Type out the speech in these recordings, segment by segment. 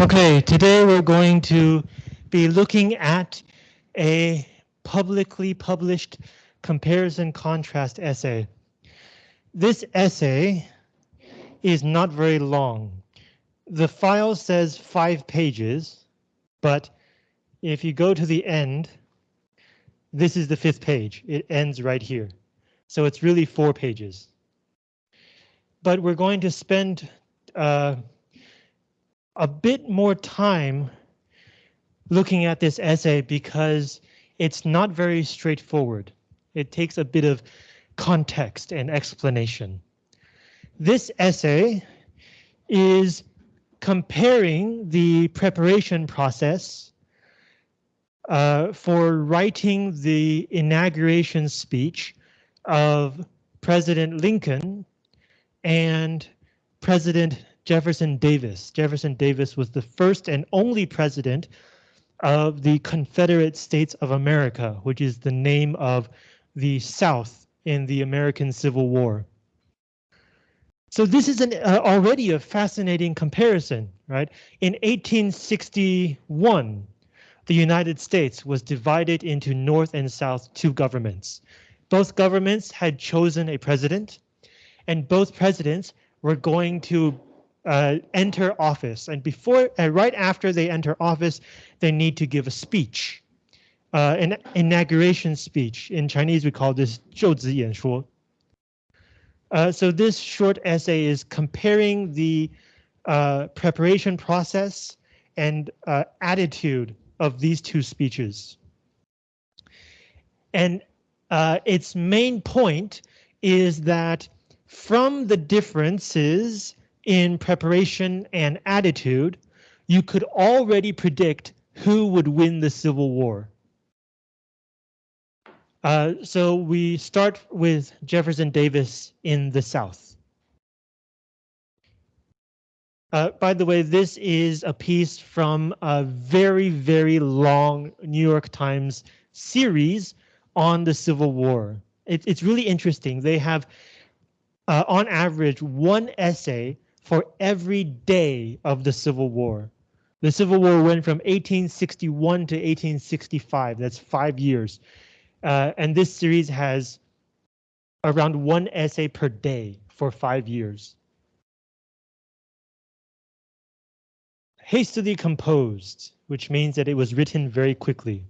Okay, today we're going to be looking at a publicly published comparison contrast essay. This essay is not very long. The file says five pages, but if you go to the end, this is the fifth page. It ends right here. So it's really four pages. But we're going to spend uh, a bit more time looking at this essay because it's not very straightforward. It takes a bit of context and explanation. This essay is comparing the preparation process uh, for writing the inauguration speech of President Lincoln and President Jefferson Davis. Jefferson Davis was the first and only president of the Confederate States of America, which is the name of the South in the American Civil War. So this is an, uh, already a fascinating comparison, right? In 1861, the United States was divided into North and South two governments. Both governments had chosen a president, and both presidents were going to uh, enter office. And before, uh, right after they enter office, they need to give a speech, uh, an inauguration speech. In Chinese, we call this 就职演说. Uh, so this short essay is comparing the uh, preparation process and uh, attitude of these two speeches. And uh, its main point is that from the differences in preparation and attitude, you could already predict who would win the Civil War. Uh, so we start with Jefferson Davis in the South. Uh, by the way, this is a piece from a very, very long New York Times series on the Civil War. It, it's really interesting. They have, uh, on average, one essay for every day of the Civil War. The Civil War went from 1861 to 1865. That's five years. Uh, and this series has around one essay per day for five years. Hastily composed, which means that it was written very quickly.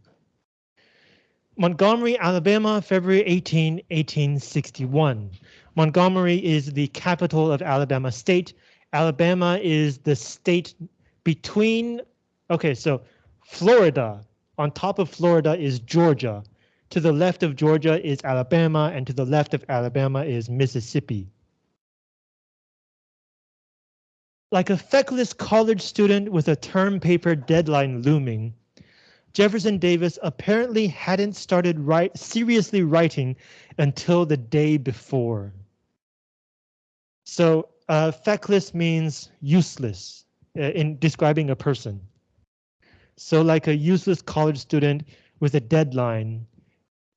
Montgomery, Alabama, February 18, 1861. Montgomery is the capital of Alabama State. Alabama is the state between, okay, so Florida, on top of Florida is Georgia. To the left of Georgia is Alabama, and to the left of Alabama is Mississippi. Like a feckless college student with a term paper deadline looming, Jefferson Davis apparently hadn't started write, seriously writing until the day before. So uh, feckless means useless uh, in describing a person. So like a useless college student with a deadline,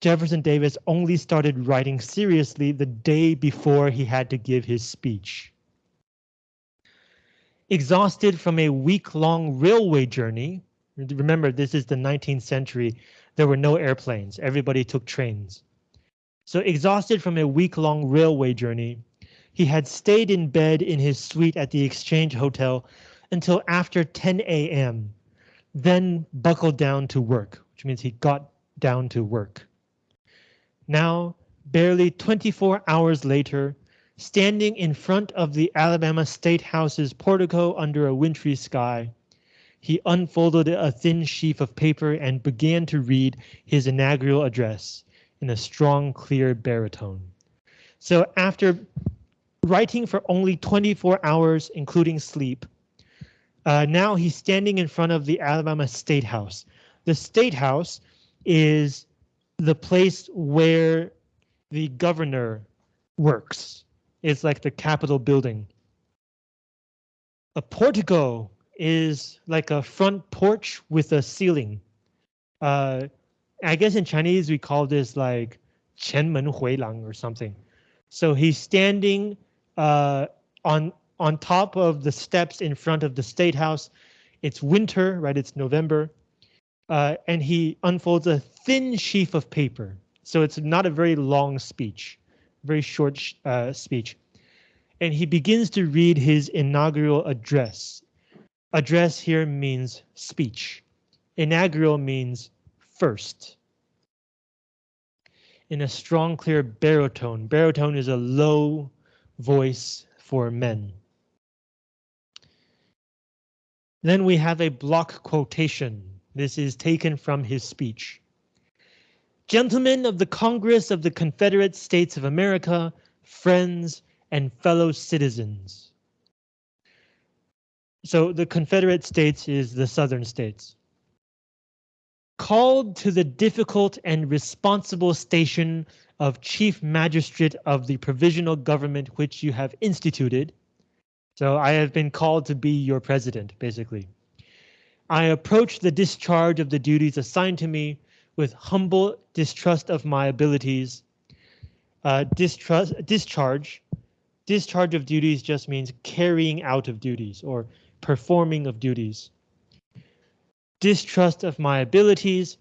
Jefferson Davis only started writing seriously the day before he had to give his speech. Exhausted from a week-long railway journey, remember this is the 19th century, there were no airplanes, everybody took trains. So exhausted from a week-long railway journey, he had stayed in bed in his suite at the Exchange Hotel until after 10 a.m., then buckled down to work, which means he got down to work. Now, barely 24 hours later, standing in front of the Alabama State House's portico under a wintry sky, he unfolded a thin sheaf of paper and began to read his inaugural address in a strong, clear baritone. So after writing for only 24 hours, including sleep. Uh, now he's standing in front of the Alabama State House. The State House is the place where the governor works. It's like the Capitol building. A portico is like a front porch with a ceiling. Uh, I guess in Chinese we call this like 前门回廊 or something. So he's standing uh, on on top of the steps in front of the state house It's winter, right? It's November. Uh, and he unfolds a thin sheaf of paper. So it's not a very long speech, very short uh, speech. And he begins to read his inaugural address. Address here means speech. Inaugural means first. In a strong, clear baritone. Baritone is a low voice for men. Then we have a block quotation. This is taken from his speech. Gentlemen of the Congress of the Confederate States of America, friends and fellow citizens. So the Confederate States is the Southern states. Called to the difficult and responsible station of Chief Magistrate of the Provisional Government which you have instituted, so I have been called to be your president, basically. I approach the discharge of the duties assigned to me with humble distrust of my abilities. Uh, distrust, discharge, discharge of duties just means carrying out of duties or performing of duties. Distrust of my abilities,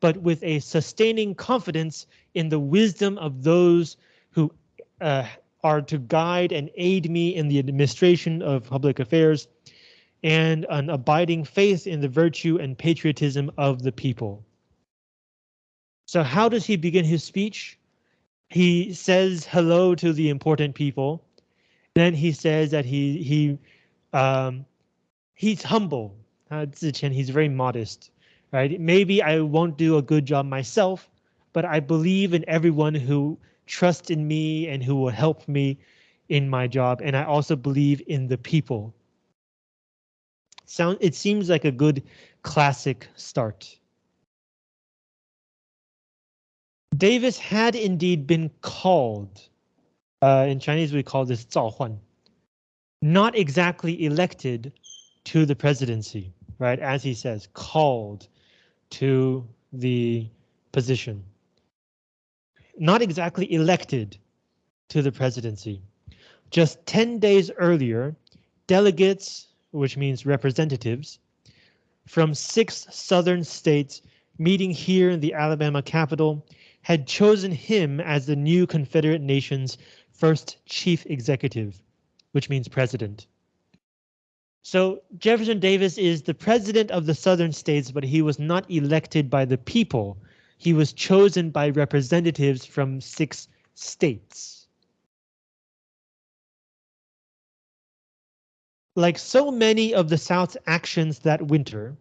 but with a sustaining confidence in the wisdom of those who uh, are to guide and aid me in the administration of public affairs and an abiding faith in the virtue and patriotism of the people. So how does he begin his speech? He says hello to the important people. Then he says that he he um, he's humble. Uh, he's very modest, right? Maybe I won't do a good job myself, but I believe in everyone who trust in me and who will help me in my job. And I also believe in the people. Sound it seems like a good classic start. Davis had indeed been called. Uh, in Chinese, we call this 召唤. Not exactly elected to the presidency, right? As he says, called to the position not exactly elected to the presidency. Just 10 days earlier, delegates, which means representatives, from six southern states meeting here in the Alabama capital had chosen him as the new Confederate nation's first chief executive, which means president. So Jefferson Davis is the president of the southern states, but he was not elected by the people he was chosen by representatives from six states. Like so many of the South's actions that winter,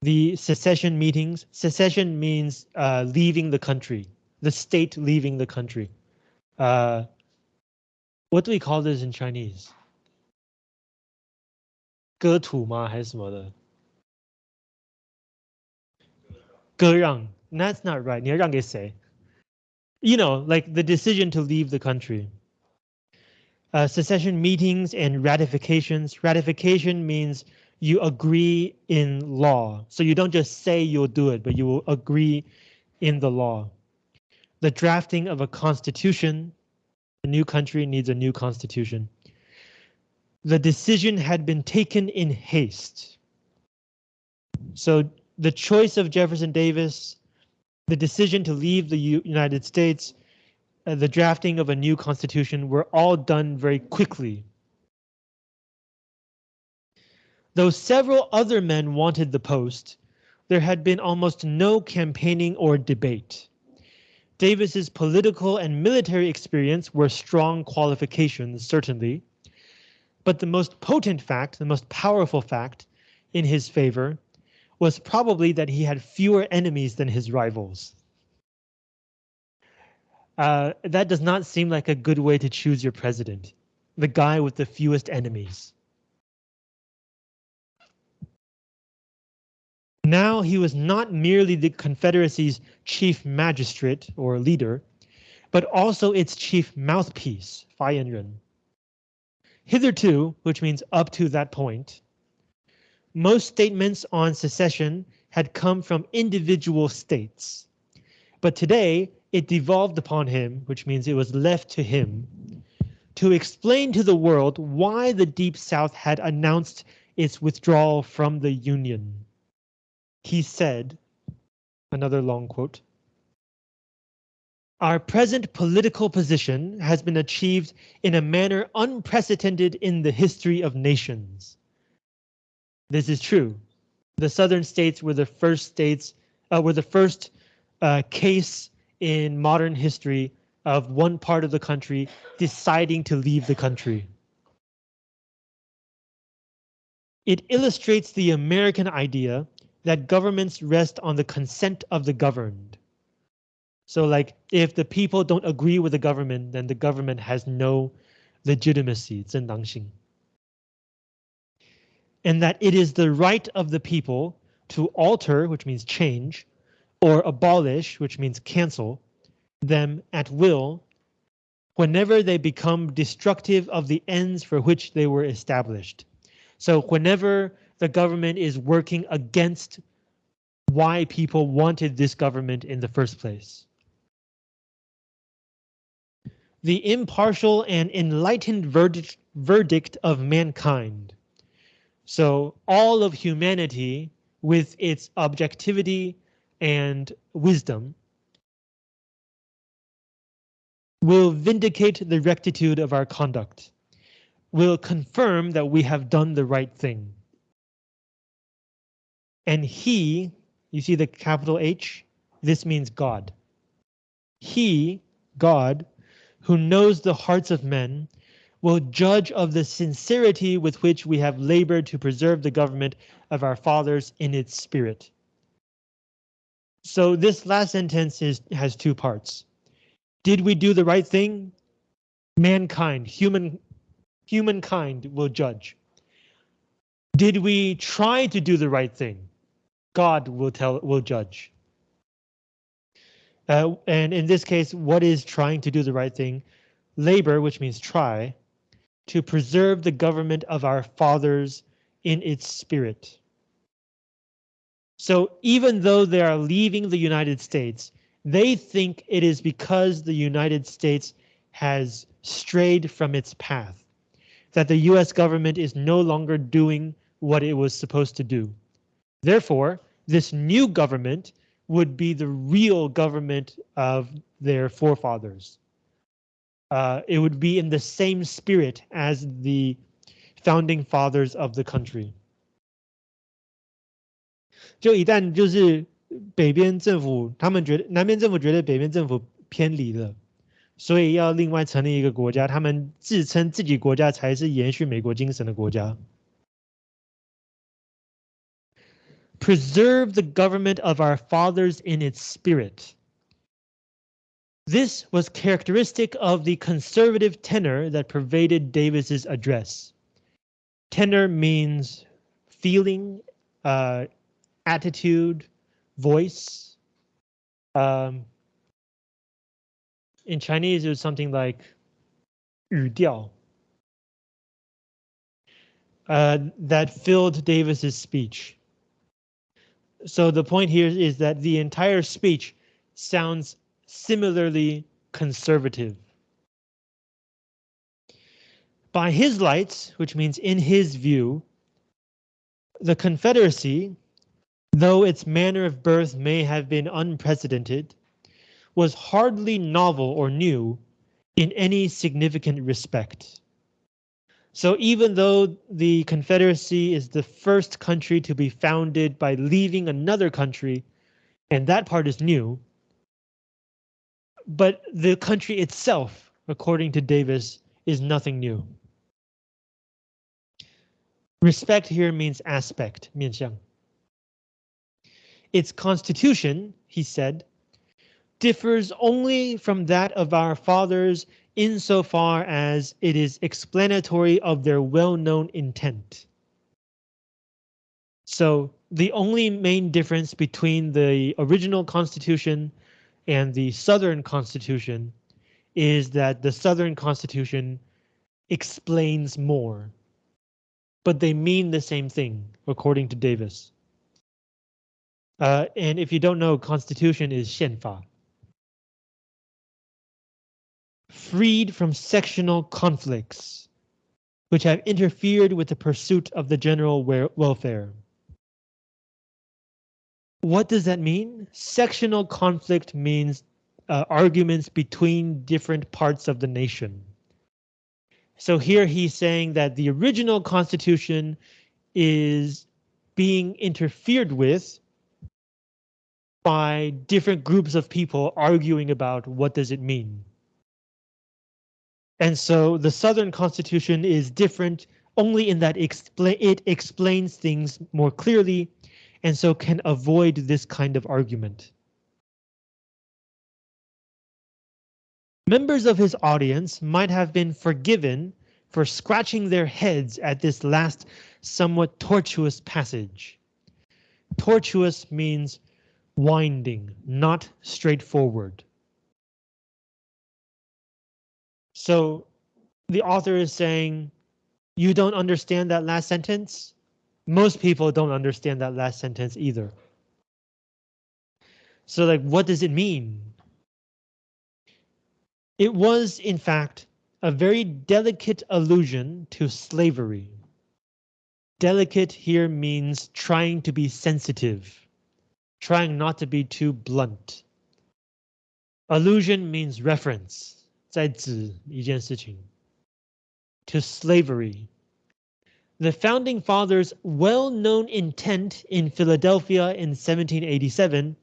the secession meetings, secession means uh, leaving the country, the state leaving the country. Uh, what do we call this in Chinese? 割土吗？还是什么的？割让 that's not right. You know, like the decision to leave the country. Uh, secession meetings and ratifications. Ratification means you agree in law. So you don't just say you'll do it, but you will agree in the law. The drafting of a constitution. A new country needs a new constitution. The decision had been taken in haste. So the choice of Jefferson Davis the decision to leave the U United States, uh, the drafting of a new constitution were all done very quickly. Though several other men wanted the post, there had been almost no campaigning or debate. Davis's political and military experience were strong qualifications, certainly, but the most potent fact, the most powerful fact in his favor was probably that he had fewer enemies than his rivals. Uh, that does not seem like a good way to choose your president. The guy with the fewest enemies. Now he was not merely the Confederacy's chief magistrate or leader, but also its chief mouthpiece, Fayenren. Hitherto, which means up to that point, most statements on secession had come from individual states. But today, it devolved upon him, which means it was left to him, to explain to the world why the Deep South had announced its withdrawal from the Union. He said, another long quote, our present political position has been achieved in a manner unprecedented in the history of nations. This is true. The southern states were the first states, uh, were the first uh, case in modern history of one part of the country deciding to leave the country. It illustrates the American idea that governments rest on the consent of the governed. So like if the people don't agree with the government, then the government has no legitimacy, 正当性. And that it is the right of the people to alter, which means change, or abolish, which means cancel, them at will whenever they become destructive of the ends for which they were established. So whenever the government is working against why people wanted this government in the first place. The impartial and enlightened verdict, verdict of mankind. So all of humanity with its objectivity and wisdom will vindicate the rectitude of our conduct, will confirm that we have done the right thing. And he, you see the capital H, this means God. He, God, who knows the hearts of men, will judge of the sincerity with which we have labored to preserve the government of our fathers in its spirit. So this last sentence is, has two parts. Did we do the right thing? Mankind, human, humankind will judge. Did we try to do the right thing? God will tell, will judge. Uh, and in this case, what is trying to do the right thing? Labor, which means try, to preserve the government of our fathers in its spirit. So even though they are leaving the United States, they think it is because the United States has strayed from its path, that the US government is no longer doing what it was supposed to do. Therefore, this new government would be the real government of their forefathers. Uh, it would be in the same spirit as the founding fathers of the country. 就一旦就是北边政府，他们觉得南边政府觉得北边政府偏离了，所以要另外成立一个国家。他们自称自己国家才是延续美国精神的国家。 Preserve the government of our fathers in its spirit. This was characteristic of the conservative tenor that pervaded Davis's address. Tenor means feeling, uh, attitude, voice. Um, in Chinese, it was something like 语调. Uh, that filled Davis's speech. So the point here is that the entire speech sounds similarly conservative. By his lights, which means in his view, the Confederacy though its manner of birth may have been unprecedented, was hardly novel or new in any significant respect. So even though the Confederacy is the first country to be founded by leaving another country, and that part is new, but the country itself, according to Davis, is nothing new. Respect here means aspect, 面向. Its constitution, he said, differs only from that of our fathers insofar as it is explanatory of their well-known intent. So the only main difference between the original constitution and the Southern Constitution is that the Southern Constitution explains more. But they mean the same thing, according to Davis. Uh, and if you don't know, Constitution is 宪法. Freed from sectional conflicts. which have interfered with the pursuit of the general welfare. What does that mean? Sectional conflict means uh, arguments between different parts of the nation. So here he's saying that the original constitution is being interfered with by different groups of people arguing about what does it mean. And so the Southern Constitution is different only in that it explains things more clearly and so can avoid this kind of argument. Members of his audience might have been forgiven for scratching their heads at this last somewhat tortuous passage. Tortuous means winding, not straightforward. So the author is saying, you don't understand that last sentence? Most people don't understand that last sentence either. So like, what does it mean? It was, in fact, a very delicate allusion to slavery. Delicate here means trying to be sensitive, trying not to be too blunt. Allusion means reference, 在指一件事情. To slavery. The founding fathers' well-known intent in Philadelphia in 1787,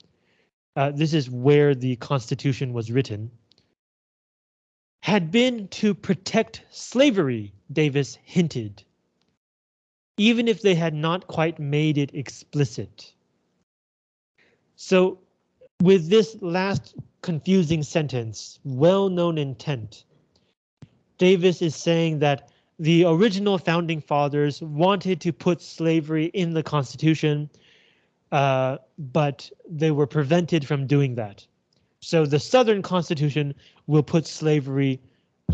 uh, this is where the Constitution was written, had been to protect slavery, Davis hinted even if they had not quite made it explicit. So with this last confusing sentence, well-known intent, Davis is saying that the original founding fathers wanted to put slavery in the Constitution, uh, but they were prevented from doing that. So the Southern Constitution will put slavery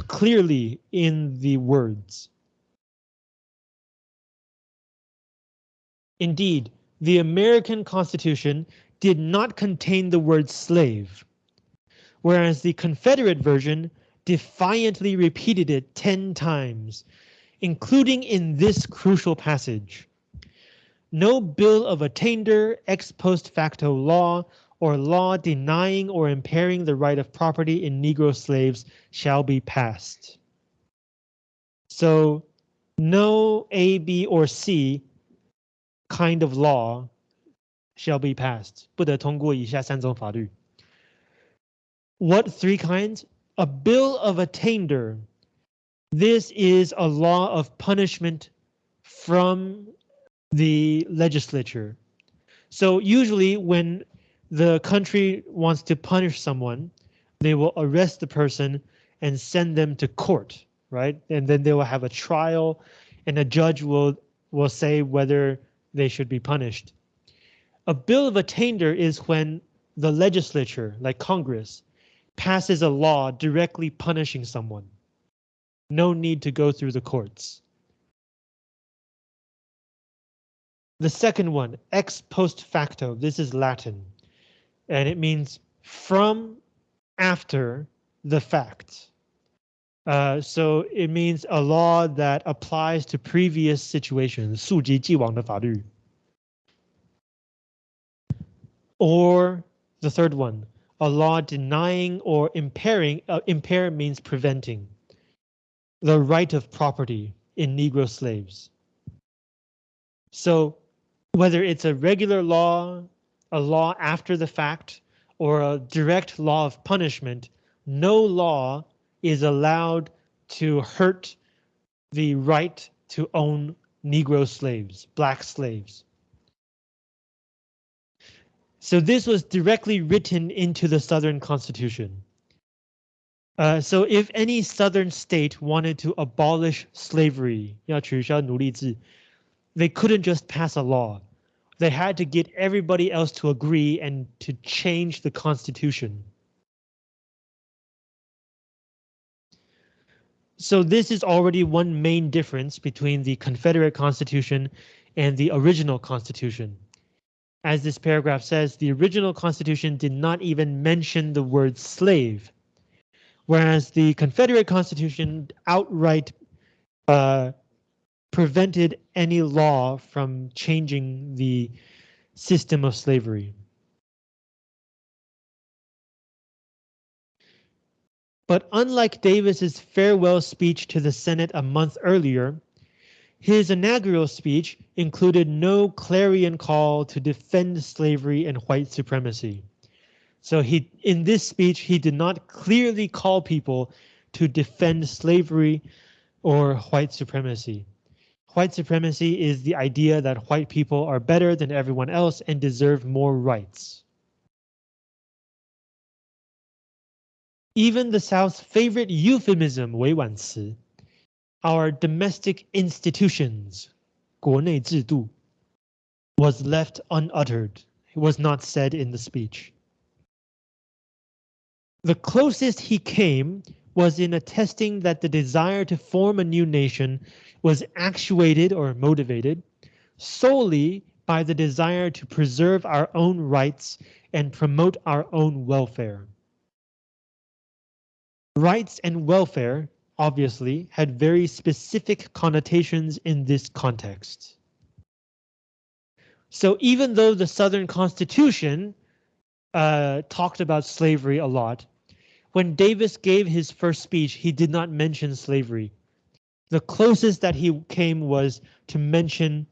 clearly in the words. Indeed, the American Constitution did not contain the word slave, whereas the Confederate version defiantly repeated it 10 times, including in this crucial passage. No bill of attainder, ex post facto law, or law denying or impairing the right of property in Negro slaves shall be passed. So no A, B, or C kind of law shall be passed. 不得通过以下三种法律. What three kinds? A bill of attainder. This is a law of punishment from the legislature. So usually when the country wants to punish someone, they will arrest the person and send them to court, right? And then they will have a trial and a judge will will say whether they should be punished. A bill of attainder is when the legislature, like Congress, passes a law directly punishing someone. No need to go through the courts. The second one, ex post facto, this is Latin, and it means from after the fact. Uh, so it means a law that applies to previous situations, 溯及既往的法律. Or the third one, a law denying or impairing, uh, impair means preventing, the right of property in Negro slaves. So whether it's a regular law, a law after the fact, or a direct law of punishment, no law is allowed to hurt the right to own Negro slaves, black slaves. So this was directly written into the Southern Constitution. Uh, so if any Southern state wanted to abolish slavery, they couldn't just pass a law. They had to get everybody else to agree and to change the Constitution. So this is already one main difference between the Confederate Constitution and the original Constitution. As this paragraph says, the original Constitution did not even mention the word slave, whereas the Confederate Constitution outright uh, prevented any law from changing the system of slavery. But unlike Davis's farewell speech to the Senate a month earlier, his inaugural speech included no clarion call to defend slavery and white supremacy. So he, in this speech, he did not clearly call people to defend slavery or white supremacy. White supremacy is the idea that white people are better than everyone else and deserve more rights. Even the South's favorite euphemism, 委婉词, our domestic institutions, 国内制度, was left unuttered. It was not said in the speech. The closest he came was in attesting that the desire to form a new nation was actuated or motivated solely by the desire to preserve our own rights and promote our own welfare. Rights and welfare obviously had very specific connotations in this context. So even though the Southern Constitution uh, talked about slavery a lot, when Davis gave his first speech, he did not mention slavery. The closest that he came was to mention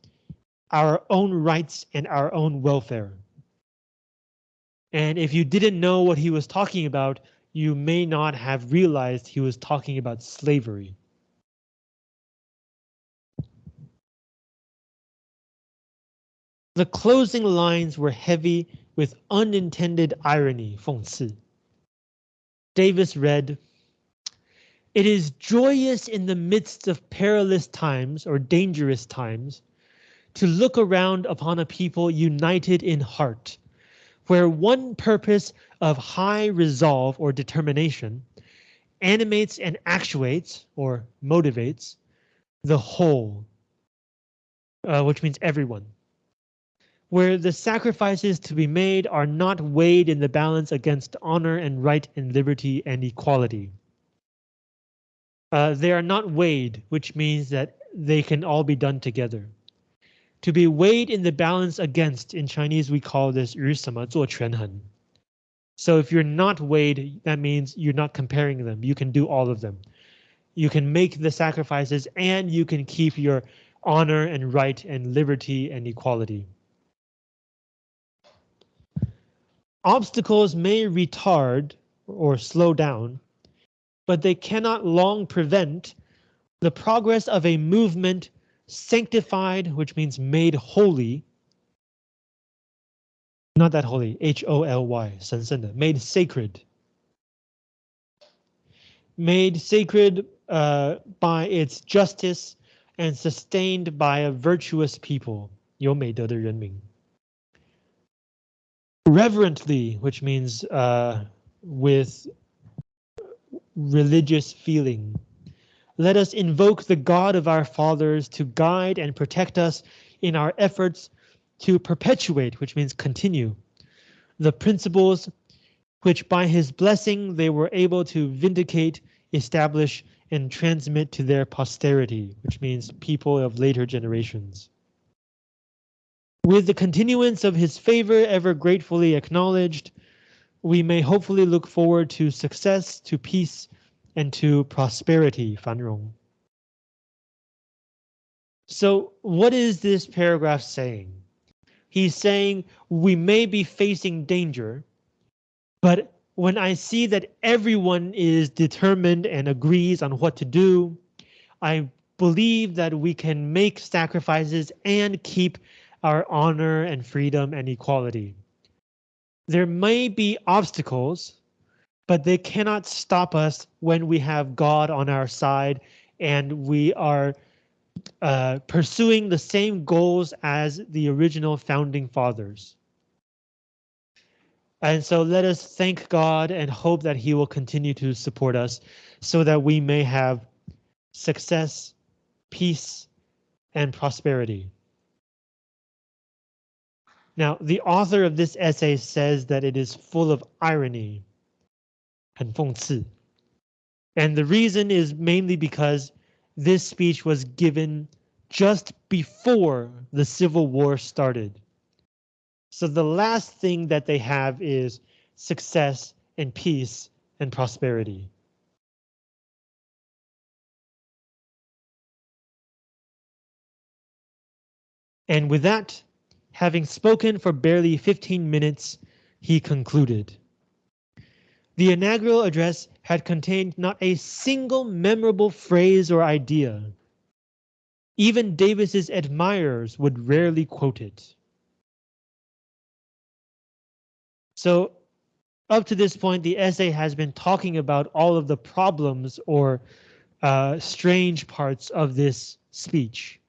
our own rights and our own welfare. And if you didn't know what he was talking about, you may not have realized he was talking about slavery. The closing lines were heavy with unintended irony, 讽刺. Davis read, It is joyous in the midst of perilous times or dangerous times to look around upon a people united in heart, where one purpose of high resolve or determination animates and actuates or motivates the whole, uh, which means everyone. Where the sacrifices to be made are not weighed in the balance against honor and right and liberty and equality. Uh, they are not weighed, which means that they can all be done together To be weighed in the balance against, in Chinese we call this 于什么做权衡. So if you're not weighed, that means you're not comparing them. You can do all of them. You can make the sacrifices and you can keep your honor and right and liberty and equality. Obstacles may retard or slow down, but they cannot long prevent the progress of a movement sanctified, which means made holy, not that holy, H-O-L-Y, 神圣的, made sacred. Made sacred uh, by its justice and sustained by a virtuous people, 有美德的人民. Reverently, which means uh, with religious feeling. Let us invoke the God of our fathers to guide and protect us in our efforts to perpetuate, which means continue, the principles which by his blessing they were able to vindicate, establish, and transmit to their posterity, which means people of later generations. With the continuance of his favor ever gratefully acknowledged, we may hopefully look forward to success, to peace, and to prosperity, 繁荣. So what is this paragraph saying? He's saying we may be facing danger, but when I see that everyone is determined and agrees on what to do, I believe that we can make sacrifices and keep our honor and freedom and equality. There may be obstacles, but they cannot stop us when we have God on our side and we are uh, pursuing the same goals as the original founding fathers. And so let us thank God and hope that he will continue to support us so that we may have success, peace, and prosperity. Now, the author of this essay says that it is full of irony and And the reason is mainly because this speech was given just before the Civil War started. So the last thing that they have is success and peace and prosperity. And with that, having spoken for barely 15 minutes, he concluded. The inaugural address had contained not a single memorable phrase or idea. Even Davis's admirers would rarely quote it. So up to this point, the essay has been talking about all of the problems or uh, strange parts of this speech.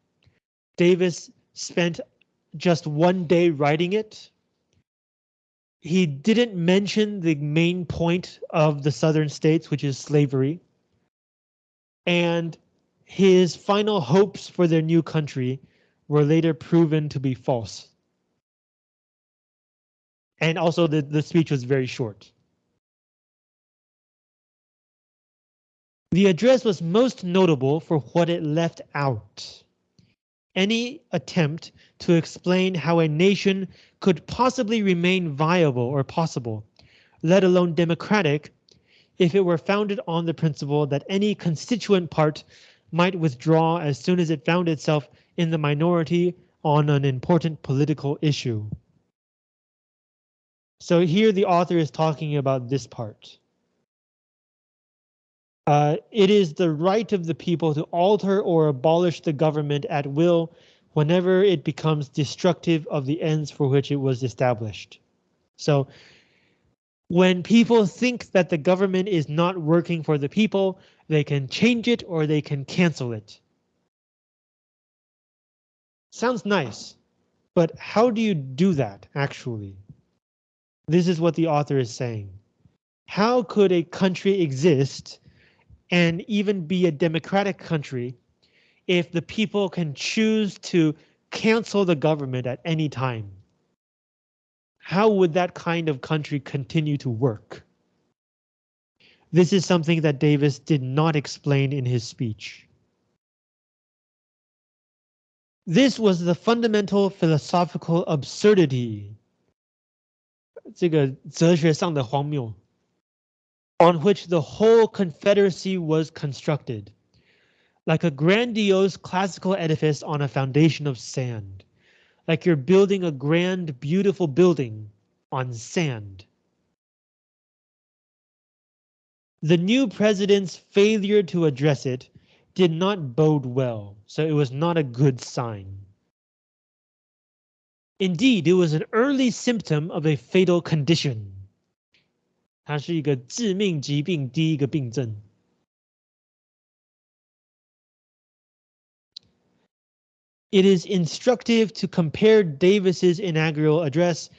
Davis spent just one day writing it. He didn't mention the main point of the southern states, which is slavery. And his final hopes for their new country were later proven to be false. And also the, the speech was very short. The address was most notable for what it left out. Any attempt to explain how a nation could possibly remain viable or possible, let alone democratic, if it were founded on the principle that any constituent part might withdraw as soon as it found itself in the minority on an important political issue. So here the author is talking about this part. Uh, it is the right of the people to alter or abolish the government at will whenever it becomes destructive of the ends for which it was established. So when people think that the government is not working for the people, they can change it or they can cancel it. Sounds nice, but how do you do that actually? This is what the author is saying. How could a country exist and even be a democratic country if the people can choose to cancel the government at any time? How would that kind of country continue to work? This is something that Davis did not explain in his speech. This was the fundamental philosophical absurdity 这个哲学上的荒谬 On which the whole Confederacy was constructed, like a grandiose classical edifice on a foundation of sand, like you're building a grand, beautiful building on sand. The new president's failure to address it did not bode well, so it was not a good sign. Indeed, it was an early symptom of a fatal condition. 它是一个致命疾病第一个病症。It is instructive to compare Davis's inaugural address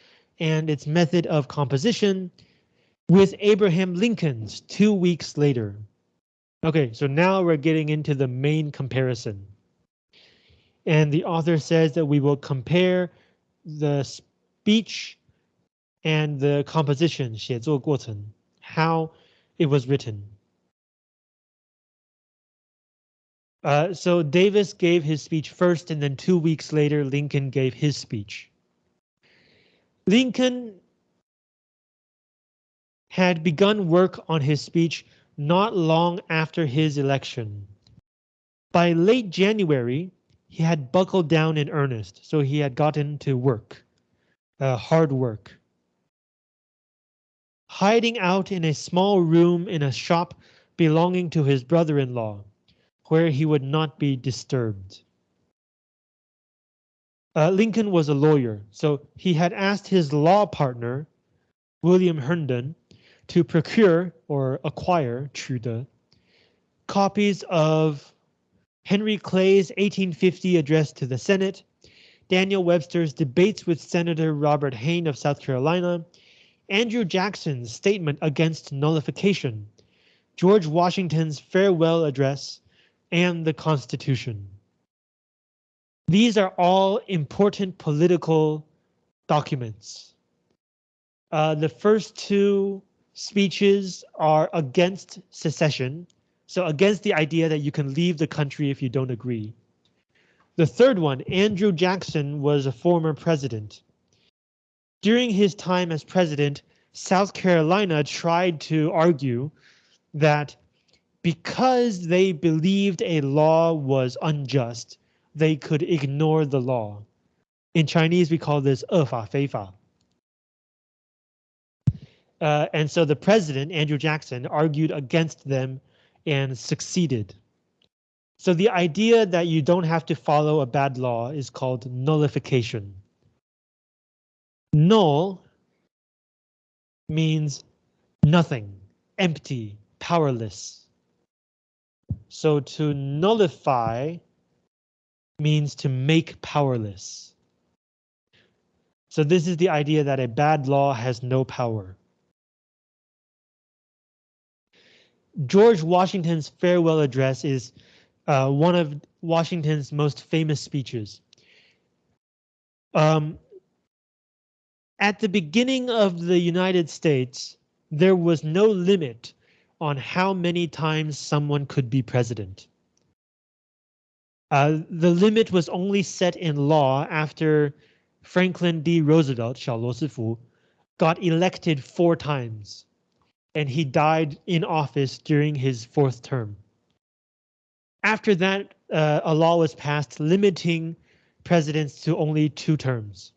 and its method of composition with Abraham Lincoln's two weeks later. Okay, so now we're getting into the main comparison. And the author says that we will compare the speech and the composition 写作过程 how it was written. Uh, so Davis gave his speech first and then two weeks later Lincoln gave his speech. Lincoln had begun work on his speech not long after his election. By late January, he had buckled down in earnest, so he had gotten to work, uh, hard work. Hiding out in a small room in a shop belonging to his brother-in-law, where he would not be disturbed. Uh, Lincoln was a lawyer, so he had asked his law partner, William Herndon, to procure or acquire 取得 copies of Henry Clay's 1850 address to the Senate, Daniel Webster's debates with Senator Robert Hayne of South Carolina, Andrew Jackson's statement against nullification, George Washington's farewell address, and the Constitution. These are all important political documents. Uh, the first two speeches are against secession, so against the idea that you can leave the country if you don't agree. The third one, Andrew Jackson, was a former president During his time as president, South Carolina tried to argue that because they believed a law was unjust, they could ignore the law. In Chinese, we call this 恶法非法. Uh, and so the president, Andrew Jackson, argued against them and succeeded. So the idea that you don't have to follow a bad law is called nullification. Null means nothing, empty, powerless. So to nullify means to make powerless. So this is the idea that a bad law has no power. George Washington's farewell address is uh, one of Washington's most famous speeches. Um, at the beginning of the United States, there was no limit on how many times someone could be president. Uh, the limit was only set in law after Franklin D. Roosevelt, 小罗斯福, got elected four times and he died in office during his fourth term. After that, uh, a law was passed limiting presidents to only two terms.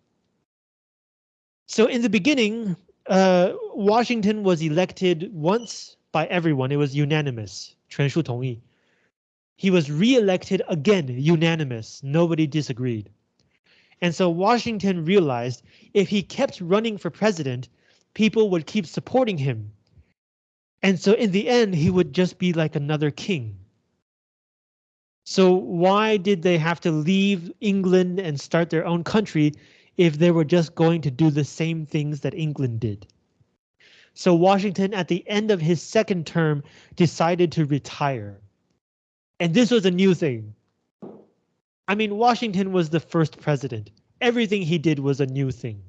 So in the beginning, uh, Washington was elected once by everyone. It was unanimous. 全数同意. He was re-elected again, unanimous. Nobody disagreed. And so Washington realized if he kept running for president, people would keep supporting him and so in the end, he would just be like another king. So why did they have to leave England and start their own country if they were just going to do the same things that England did? So Washington, at the end of his second term, decided to retire. And this was a new thing. I mean, Washington was the first president. Everything he did was a new thing.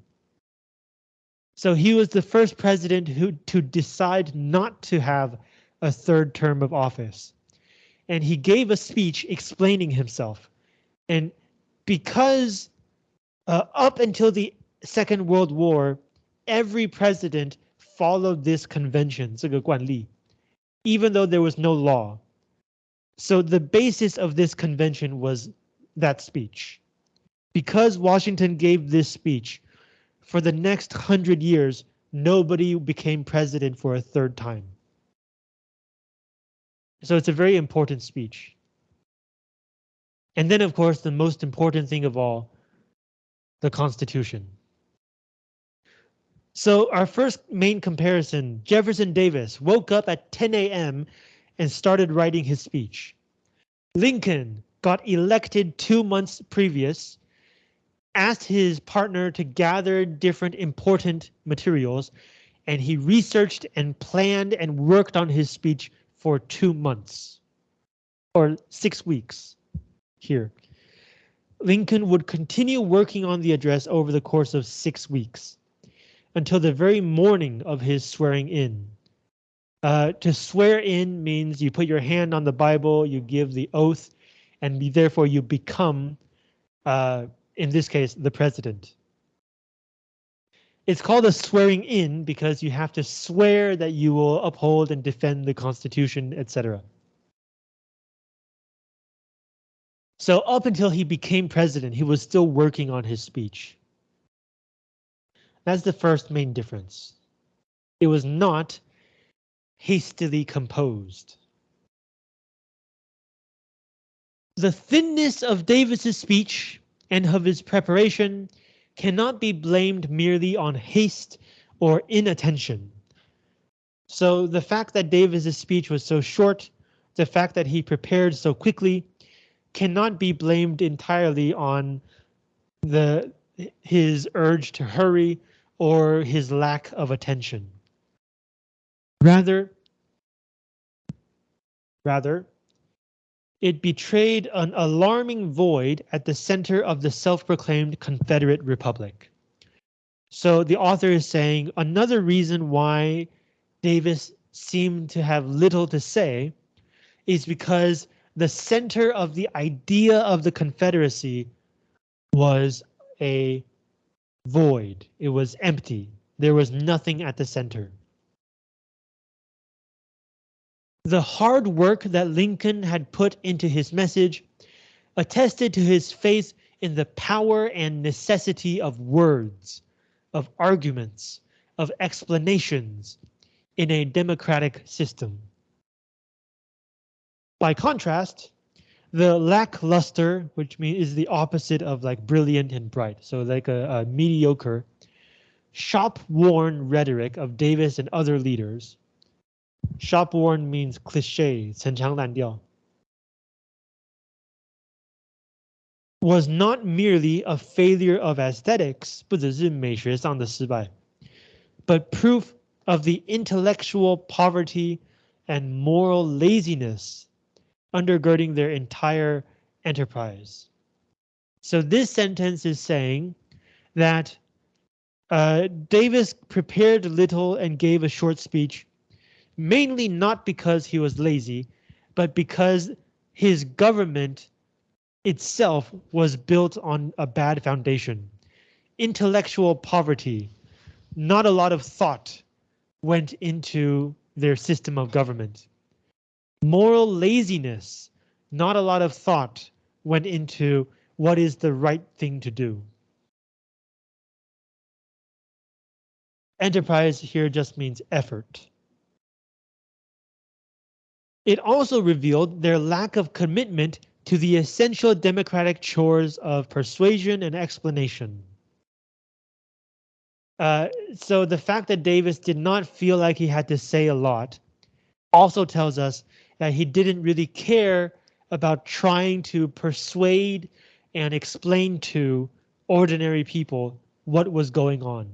So he was the first president who to decide not to have a third term of office. And he gave a speech explaining himself. And because uh, up until the Second World War, every president followed this convention, 这个惯例, even though there was no law. So the basis of this convention was that speech. Because Washington gave this speech, for the next hundred years, nobody became president for a third time. So it's a very important speech. And then, of course, the most important thing of all, the Constitution. So our first main comparison, Jefferson Davis woke up at 10 a.m. and started writing his speech. Lincoln got elected two months previous asked his partner to gather different important materials, and he researched and planned and worked on his speech for two months or six weeks here. Lincoln would continue working on the address over the course of six weeks until the very morning of his swearing in. Uh, to swear in means you put your hand on the Bible, you give the oath, and therefore you become uh, in this case, the president. It's called a swearing in because you have to swear that you will uphold and defend the Constitution, etc. So up until he became president, he was still working on his speech. That's the first main difference. It was not hastily composed. The thinness of Davis's speech and of his preparation cannot be blamed merely on haste or inattention. So the fact that Davis's speech was so short, the fact that he prepared so quickly, cannot be blamed entirely on the his urge to hurry or his lack of attention. Rather, rather, it betrayed an alarming void at the center of the self-proclaimed Confederate Republic. So the author is saying another reason why Davis seemed to have little to say is because the center of the idea of the Confederacy was a void. It was empty. There was nothing at the center. The hard work that Lincoln had put into his message attested to his faith in the power and necessity of words, of arguments, of explanations in a democratic system. By contrast, the lackluster, which means is the opposite of like brilliant and bright, so like a, a mediocre, shop-worn rhetoric of Davis and other leaders. Shop-worn means cliche, 陈腔滥调. Was not merely a failure of aesthetics, 不只是美学上的失败, but proof of the intellectual poverty and moral laziness undergirding their entire enterprise. So this sentence is saying that uh, Davis prepared little and gave a short speech, mainly not because he was lazy, but because his government itself was built on a bad foundation. Intellectual poverty, not a lot of thought went into their system of government. Moral laziness, not a lot of thought went into what is the right thing to do. Enterprise here just means effort. It also revealed their lack of commitment to the essential democratic chores of persuasion and explanation. Uh, so the fact that Davis did not feel like he had to say a lot also tells us that he didn't really care about trying to persuade and explain to ordinary people what was going on.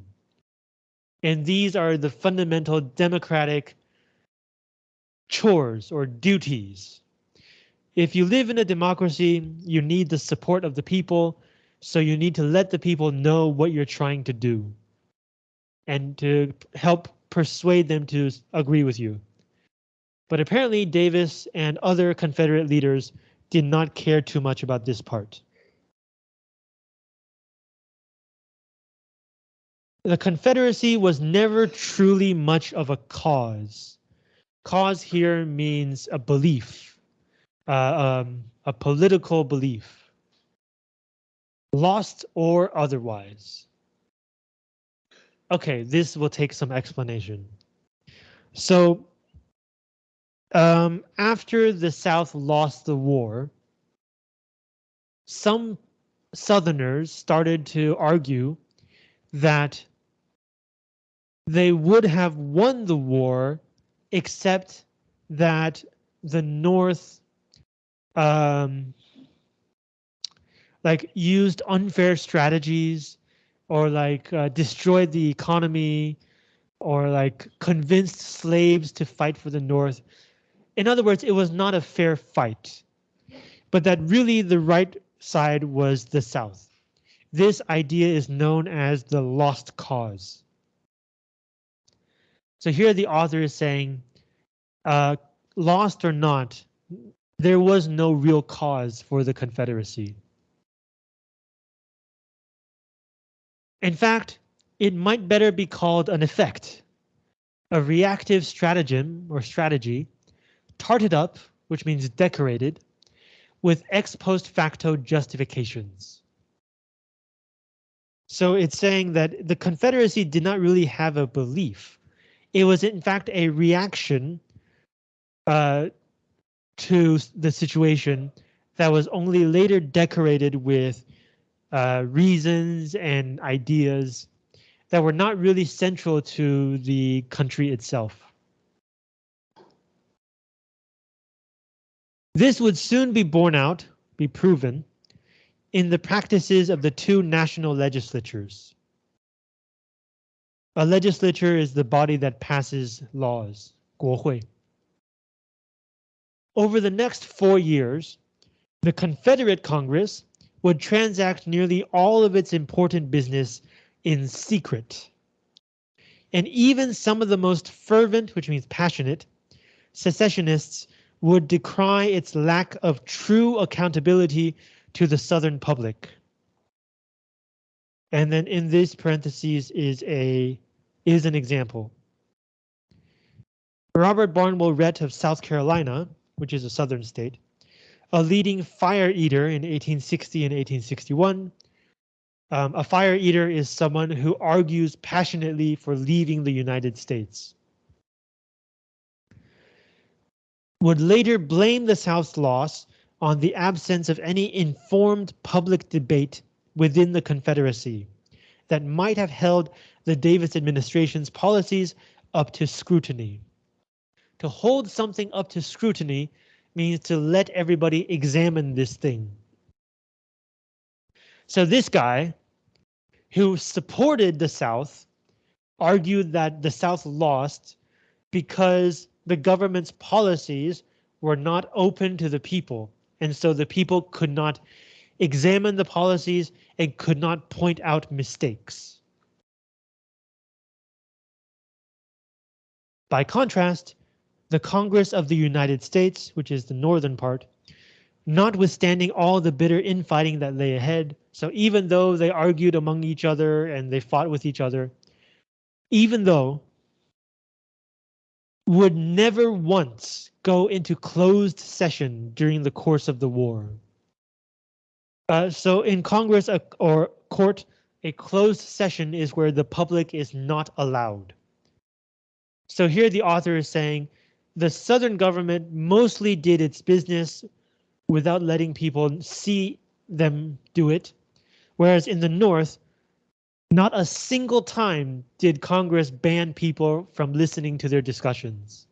And these are the fundamental democratic chores or duties. If you live in a democracy, you need the support of the people, so you need to let the people know what you're trying to do and to help persuade them to agree with you. But apparently Davis and other Confederate leaders did not care too much about this part. The Confederacy was never truly much of a cause. Cause here means a belief, uh, um, a political belief. Lost or otherwise. Okay, this will take some explanation. So um, after the South lost the war, some Southerners started to argue that they would have won the war except that the North um, like used unfair strategies or like uh, destroyed the economy or like convinced slaves to fight for the North in other words, it was not a fair fight, but that really the right side was the South. This idea is known as the lost cause. So here the author is saying, uh, lost or not, there was no real cause for the Confederacy. In fact, it might better be called an effect, a reactive stratagem or strategy tarted up, which means decorated, with ex post facto justifications. So it's saying that the Confederacy did not really have a belief. It was in fact a reaction uh, to the situation that was only later decorated with uh, reasons and ideas that were not really central to the country itself. This would soon be borne out, be proven, in the practices of the two national legislatures. A legislature is the body that passes laws, 国会. Over the next four years, the Confederate Congress would transact nearly all of its important business in secret. And even some of the most fervent, which means passionate, secessionists would decry its lack of true accountability to the Southern public. And then in this parentheses is a is an example. Robert Barnwell Rhett of South Carolina, which is a southern state, a leading fire eater in 1860 and 1861. Um, a fire eater is someone who argues passionately for leaving the United States. Would later blame the South's loss on the absence of any informed public debate within the Confederacy that might have held the Davis administration's policies up to scrutiny. To hold something up to scrutiny means to let everybody examine this thing. So this guy who supported the South argued that the South lost because the government's policies were not open to the people. And so the people could not examine the policies and could not point out mistakes. By contrast, the Congress of the United States, which is the northern part, notwithstanding all the bitter infighting that lay ahead, so even though they argued among each other and they fought with each other, even though would never once go into closed session during the course of the war. Uh, so in Congress or court, a closed session is where the public is not allowed. So here the author is saying the Southern government mostly did its business without letting people see them do it. Whereas in the North, not a single time did Congress ban people from listening to their discussions.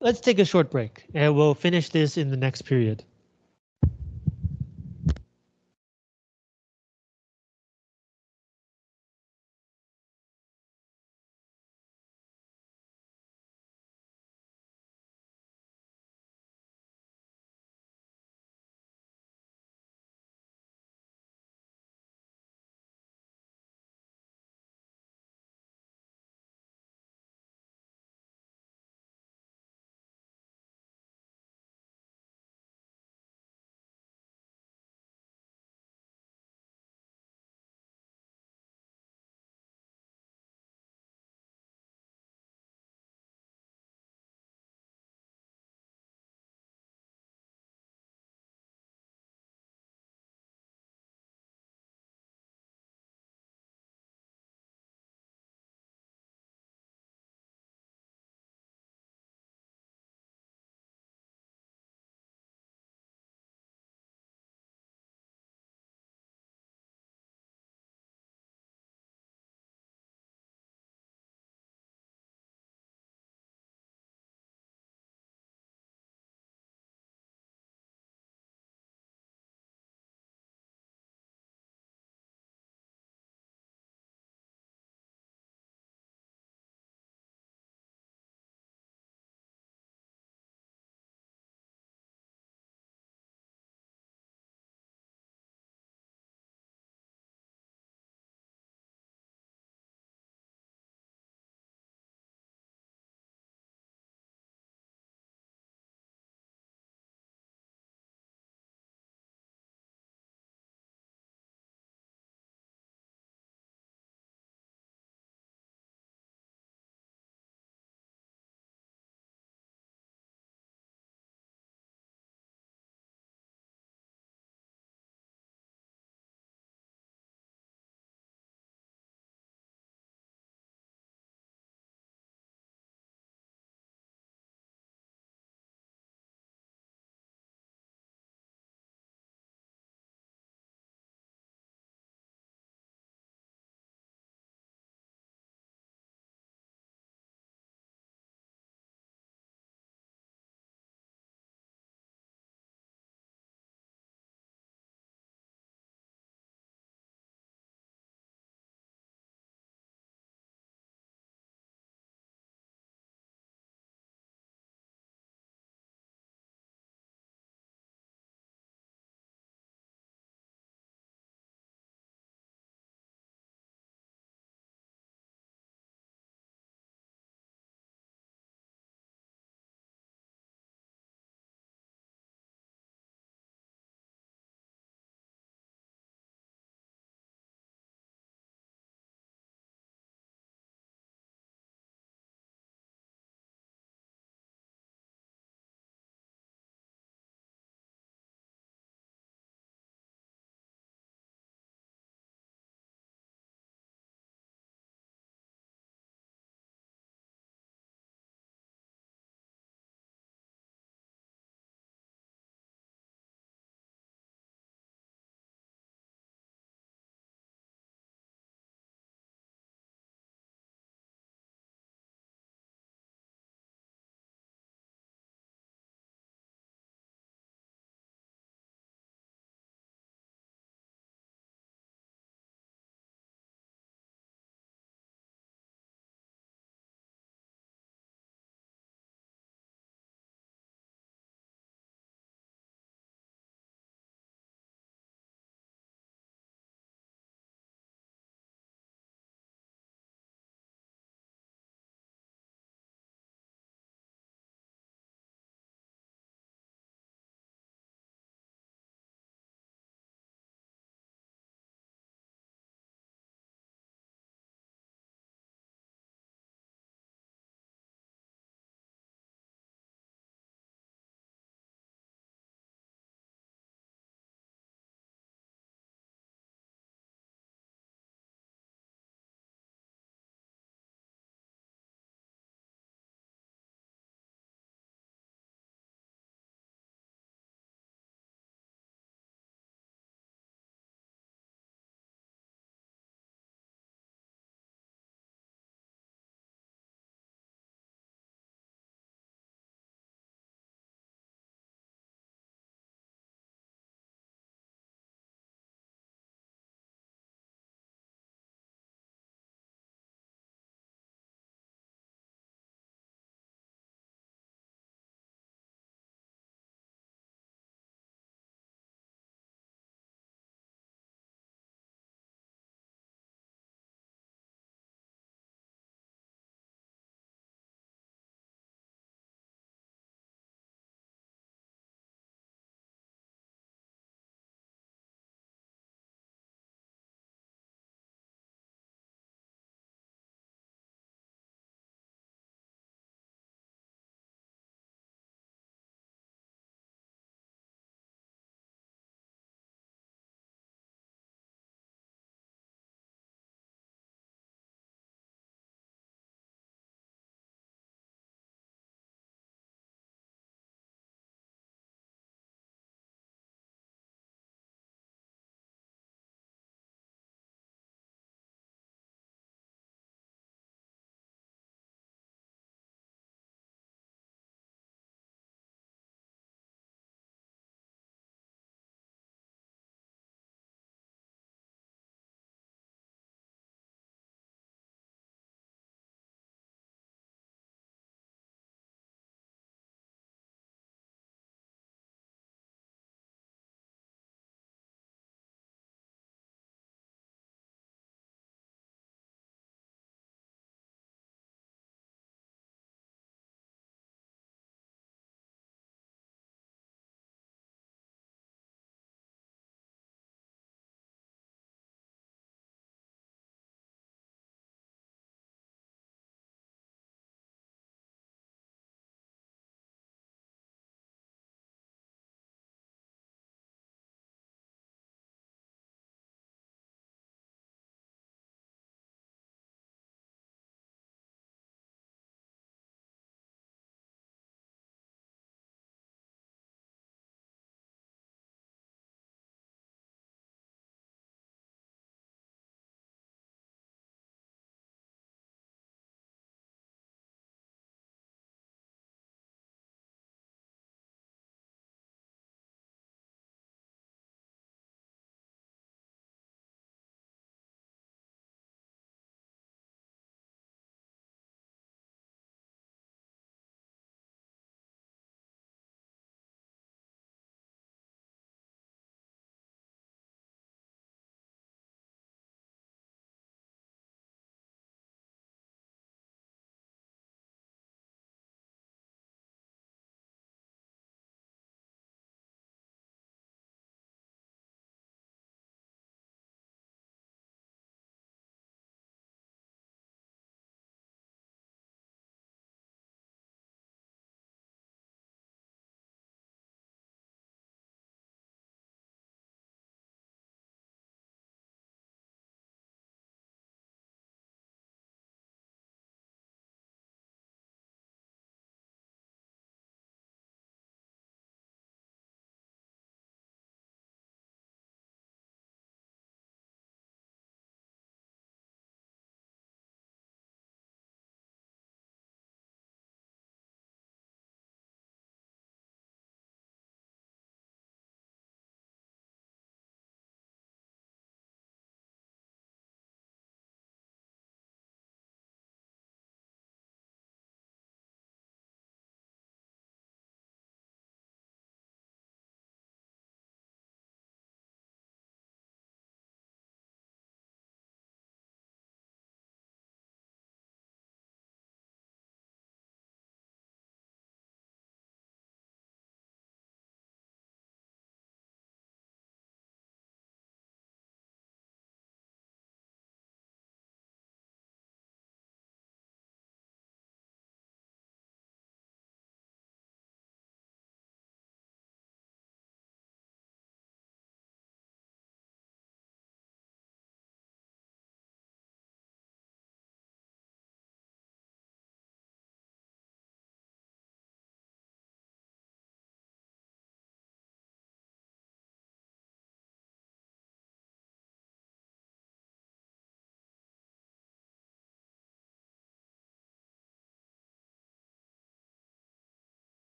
Let's take a short break and we'll finish this in the next period.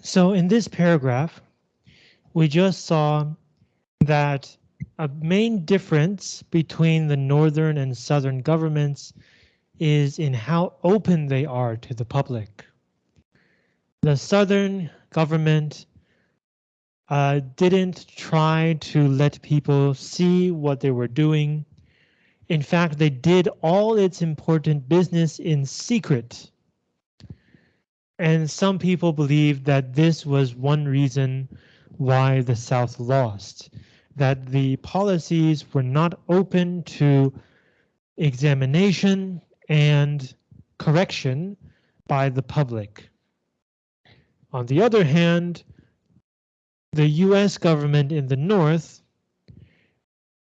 So in this paragraph, we just saw that a main difference between the northern and southern governments is in how open they are to the public. The southern government uh, didn't try to let people see what they were doing. In fact, they did all its important business in secret. And some people believe that this was one reason why the South lost, that the policies were not open to examination and correction by the public. On the other hand, the US government in the North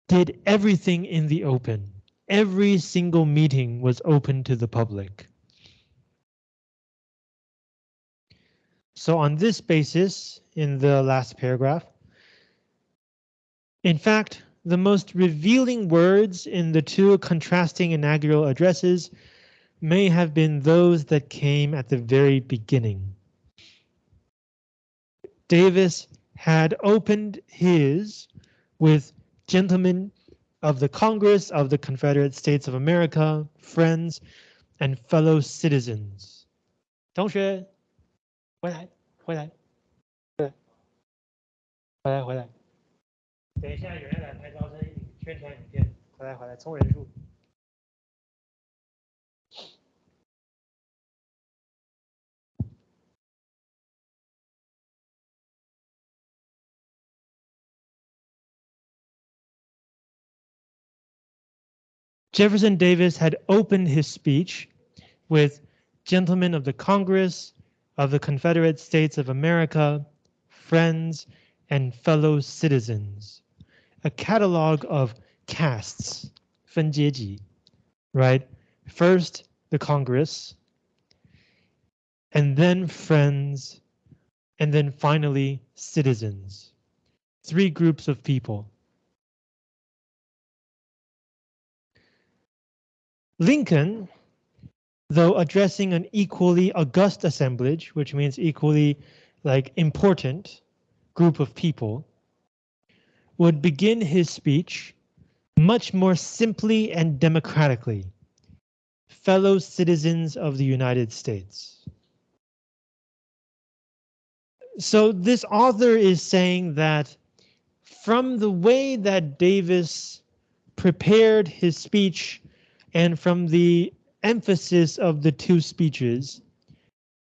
did everything in the open. Every single meeting was open to the public. So on this basis, in the last paragraph, in fact, the most revealing words in the two contrasting inaugural addresses may have been those that came at the very beginning. Davis had opened his with gentlemen of the Congress of the Confederate States of America, friends, and fellow citizens. 同学，回来，回来，对，回来，回来。等一下，有人来拍招生宣传影片，回来回来，充人数。Jefferson Davis had opened his speech with gentlemen of the Congress of the Confederate States of America, friends, and fellow citizens a catalog of castes, 分阶级, right? First, the Congress, and then friends, and then finally citizens. Three groups of people. Lincoln, though addressing an equally august assemblage, which means equally like important group of people, would begin his speech much more simply and democratically. Fellow citizens of the United States. So this author is saying that from the way that Davis prepared his speech and from the emphasis of the two speeches,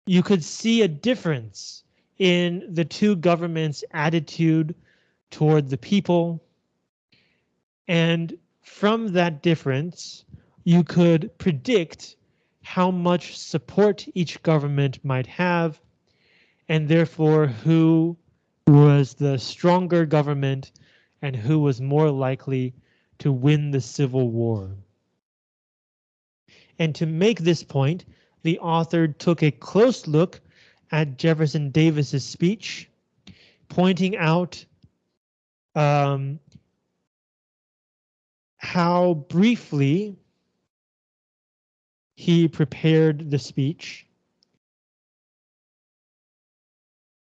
you could see a difference in the two governments' attitude toward the people. And from that difference, you could predict how much support each government might have, and therefore who was the stronger government and who was more likely to win the Civil War. And to make this point, the author took a close look at Jefferson Davis's speech, pointing out um, how briefly he prepared the speech,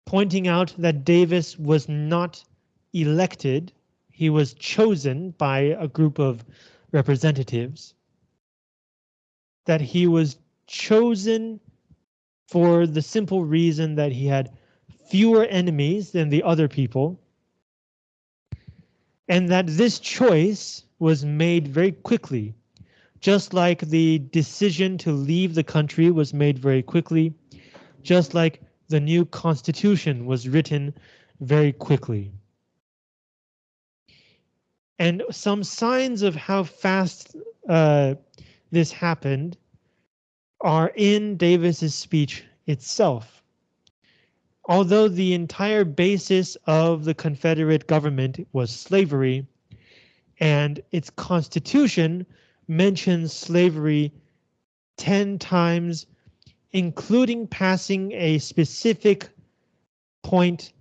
pointing out that Davis was not elected, he was chosen by a group of representatives, that he was chosen for the simple reason that he had fewer enemies than the other people, and that this choice was made very quickly, just like the decision to leave the country was made very quickly, just like the new constitution was written very quickly. And some signs of how fast uh, this happened are in Davis's speech itself although the entire basis of the Confederate government was slavery, and its constitution mentions slavery 10 times, including passing a specific point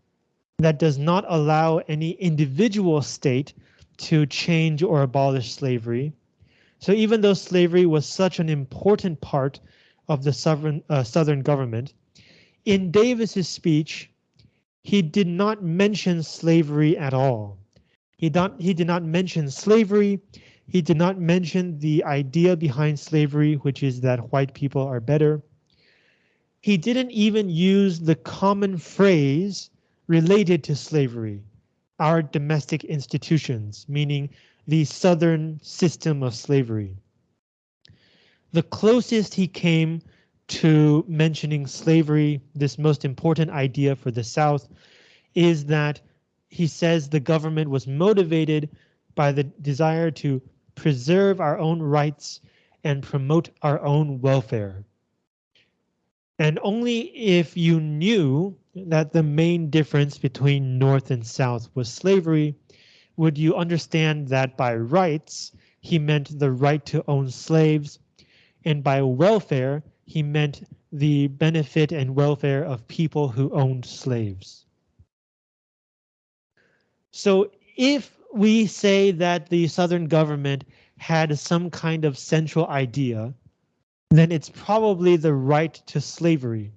that does not allow any individual state to change or abolish slavery. So even though slavery was such an important part of the sovereign, uh, Southern government, in Davis's speech, he did not mention slavery at all. He, not, he did not mention slavery. He did not mention the idea behind slavery, which is that white people are better. He didn't even use the common phrase related to slavery, our domestic institutions, meaning the Southern system of slavery. The closest he came to mentioning slavery, this most important idea for the South, is that he says the government was motivated by the desire to preserve our own rights and promote our own welfare. And only if you knew that the main difference between North and South was slavery, would you understand that by rights, he meant the right to own slaves, and by welfare, he meant the benefit and welfare of people who owned slaves. So if we say that the Southern government had some kind of central idea, then it's probably the right to slavery.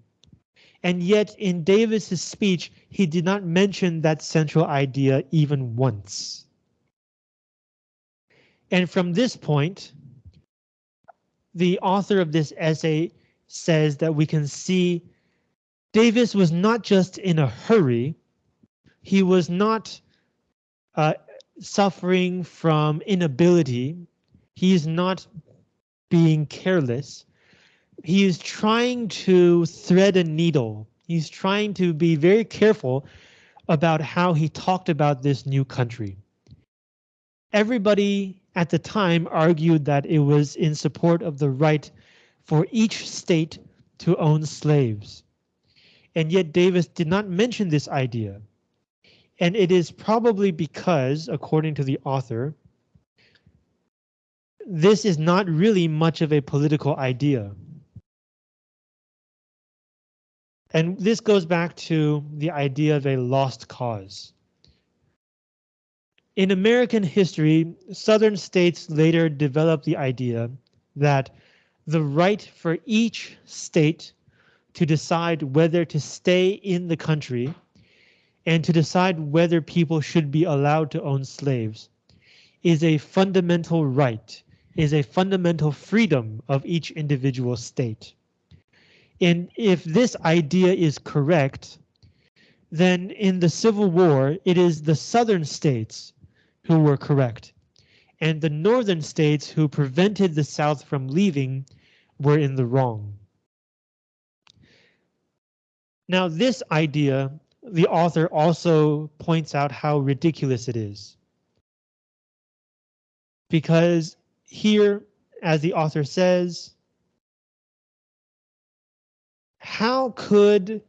And yet in Davis's speech, he did not mention that central idea even once. And from this point, the author of this essay says that we can see Davis was not just in a hurry. He was not uh, suffering from inability. He is not being careless. He is trying to thread a needle. He's trying to be very careful about how he talked about this new country. Everybody at the time argued that it was in support of the right for each state to own slaves. And yet Davis did not mention this idea. And it is probably because, according to the author, this is not really much of a political idea. And this goes back to the idea of a lost cause. In American history, Southern states later developed the idea that the right for each state to decide whether to stay in the country and to decide whether people should be allowed to own slaves is a fundamental right, is a fundamental freedom of each individual state. And if this idea is correct, then in the Civil War, it is the Southern states who were correct and the northern states who prevented the South from leaving were in the wrong. Now this idea, the author also points out how ridiculous it is. Because here, as the author says, how could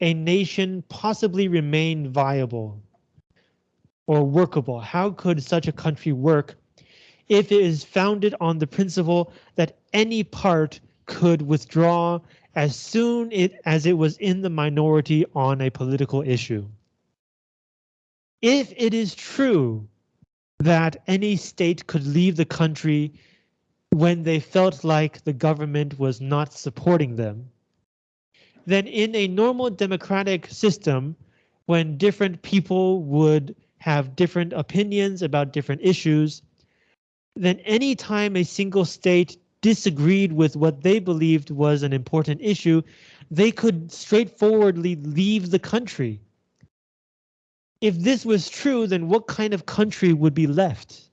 a nation possibly remain viable or workable? How could such a country work if it is founded on the principle that any part could withdraw as soon it, as it was in the minority on a political issue? If it is true that any state could leave the country when they felt like the government was not supporting them, then in a normal democratic system, when different people would have different opinions about different issues, then anytime a single state disagreed with what they believed was an important issue, they could straightforwardly leave the country. If this was true, then what kind of country would be left?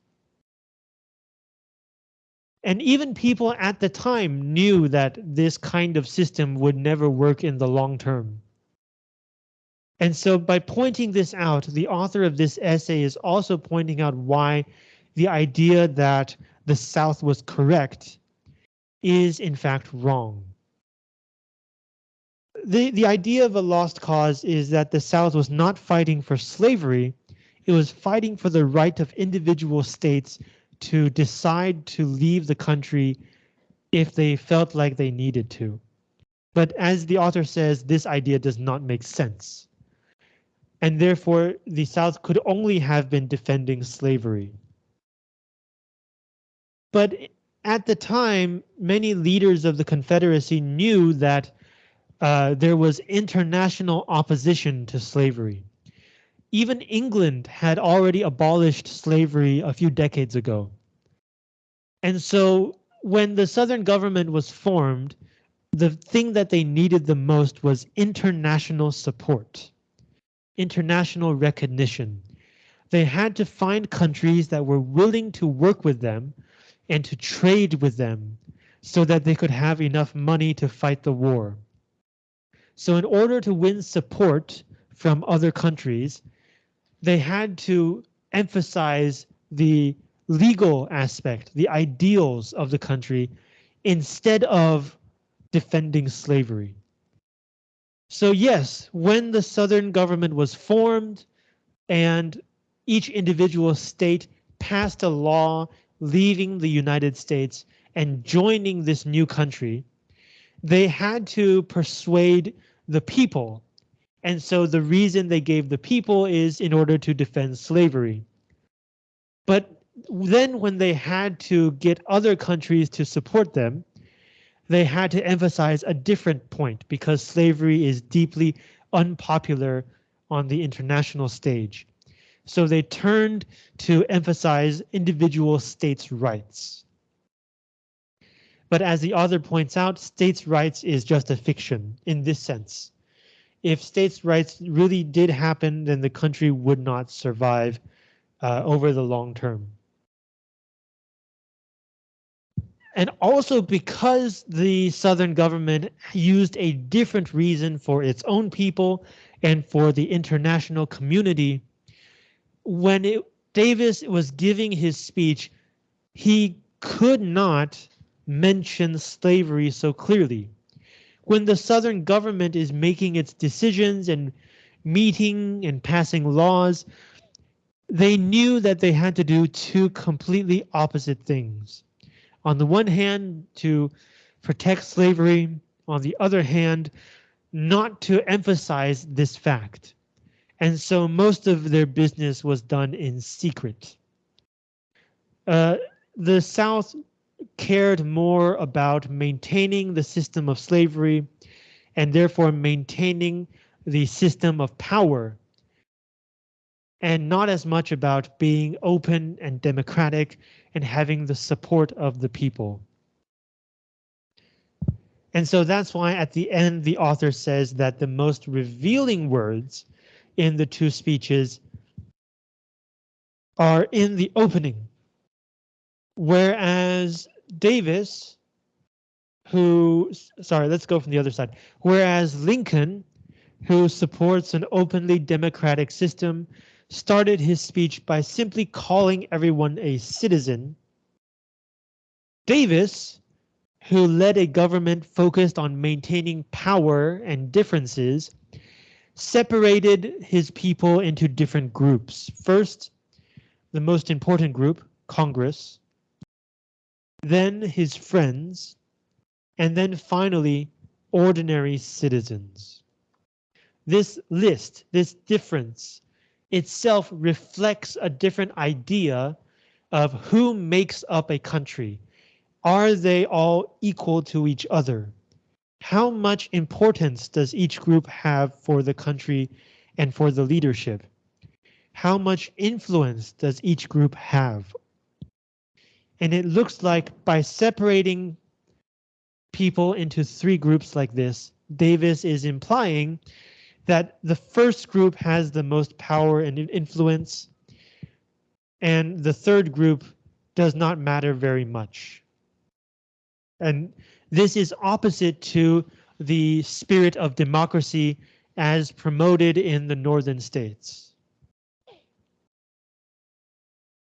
And even people at the time knew that this kind of system would never work in the long term. And so by pointing this out, the author of this essay is also pointing out why the idea that the South was correct is in fact wrong. The, the idea of a lost cause is that the South was not fighting for slavery, it was fighting for the right of individual states to decide to leave the country if they felt like they needed to. But as the author says, this idea does not make sense and therefore the South could only have been defending slavery. But at the time, many leaders of the Confederacy knew that uh, there was international opposition to slavery. Even England had already abolished slavery a few decades ago. And so when the Southern government was formed, the thing that they needed the most was international support, international recognition. They had to find countries that were willing to work with them and to trade with them so that they could have enough money to fight the war. So in order to win support from other countries, they had to emphasize the legal aspect, the ideals of the country, instead of defending slavery. So yes, when the Southern government was formed and each individual state passed a law leaving the United States and joining this new country, they had to persuade the people. And so the reason they gave the people is in order to defend slavery. But then when they had to get other countries to support them, they had to emphasize a different point because slavery is deeply unpopular on the international stage. So they turned to emphasize individual states' rights. But as the author points out, states' rights is just a fiction in this sense. If states' rights really did happen, then the country would not survive uh, over the long term. And also because the Southern government used a different reason for its own people and for the international community, when it, Davis was giving his speech, he could not mention slavery so clearly. When the Southern government is making its decisions and meeting and passing laws, they knew that they had to do two completely opposite things on the one hand, to protect slavery, on the other hand, not to emphasize this fact. And so most of their business was done in secret. Uh, the South cared more about maintaining the system of slavery and therefore maintaining the system of power and not as much about being open and democratic and having the support of the people. And so that's why at the end, the author says that the most revealing words in the two speeches are in the opening. Whereas Davis, who, sorry, let's go from the other side. Whereas Lincoln, who supports an openly democratic system, started his speech by simply calling everyone a citizen. Davis, who led a government focused on maintaining power and differences, separated his people into different groups. First, the most important group, Congress, then his friends, and then finally, ordinary citizens. This list, this difference, itself reflects a different idea of who makes up a country. Are they all equal to each other? How much importance does each group have for the country and for the leadership? How much influence does each group have? And it looks like by separating people into three groups like this, Davis is implying that the first group has the most power and influence, and the third group does not matter very much. And this is opposite to the spirit of democracy as promoted in the northern states.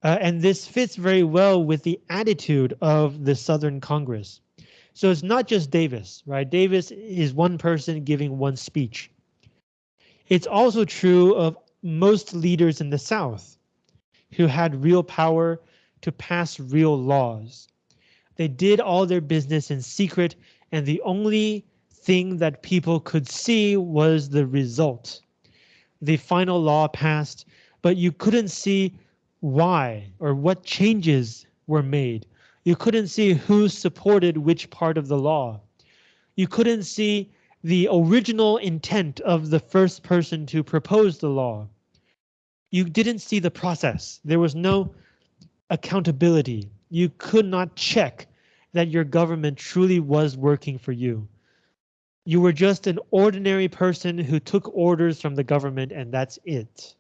Uh, and this fits very well with the attitude of the Southern Congress. So it's not just Davis, right? Davis is one person giving one speech. It's also true of most leaders in the South who had real power to pass real laws. They did all their business in secret and the only thing that people could see was the result. The final law passed, but you couldn't see why or what changes were made. You couldn't see who supported which part of the law. You couldn't see the original intent of the first person to propose the law. You didn't see the process. There was no accountability. You could not check that your government truly was working for you. You were just an ordinary person who took orders from the government and that's it.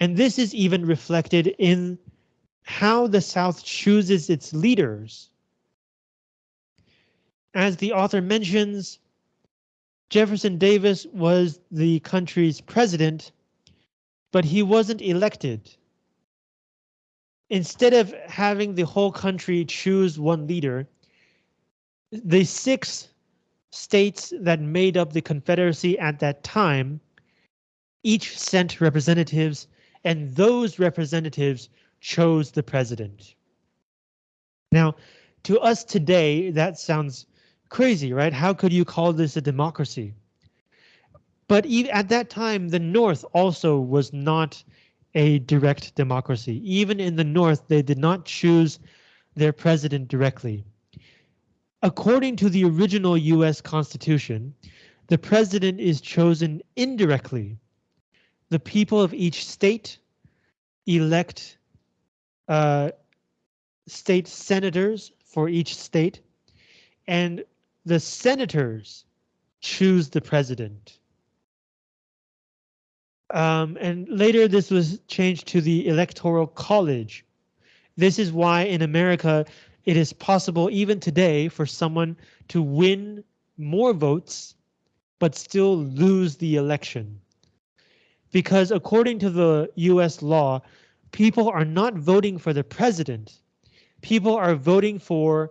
And this is even reflected in how the South chooses its leaders. As the author mentions, Jefferson Davis was the country's president, but he wasn't elected. Instead of having the whole country choose one leader, the six states that made up the Confederacy at that time each sent representatives, and those representatives chose the president. Now, to us today, that sounds crazy, right? How could you call this a democracy? But at that time, the North also was not a direct democracy. Even in the North, they did not choose their president directly. According to the original US Constitution, the president is chosen indirectly. The people of each state elect uh, state senators for each state, and the senators choose the president. Um, and later this was changed to the Electoral College. This is why in America it is possible even today for someone to win more votes but still lose the election. Because according to the US law, people are not voting for the president. People are voting for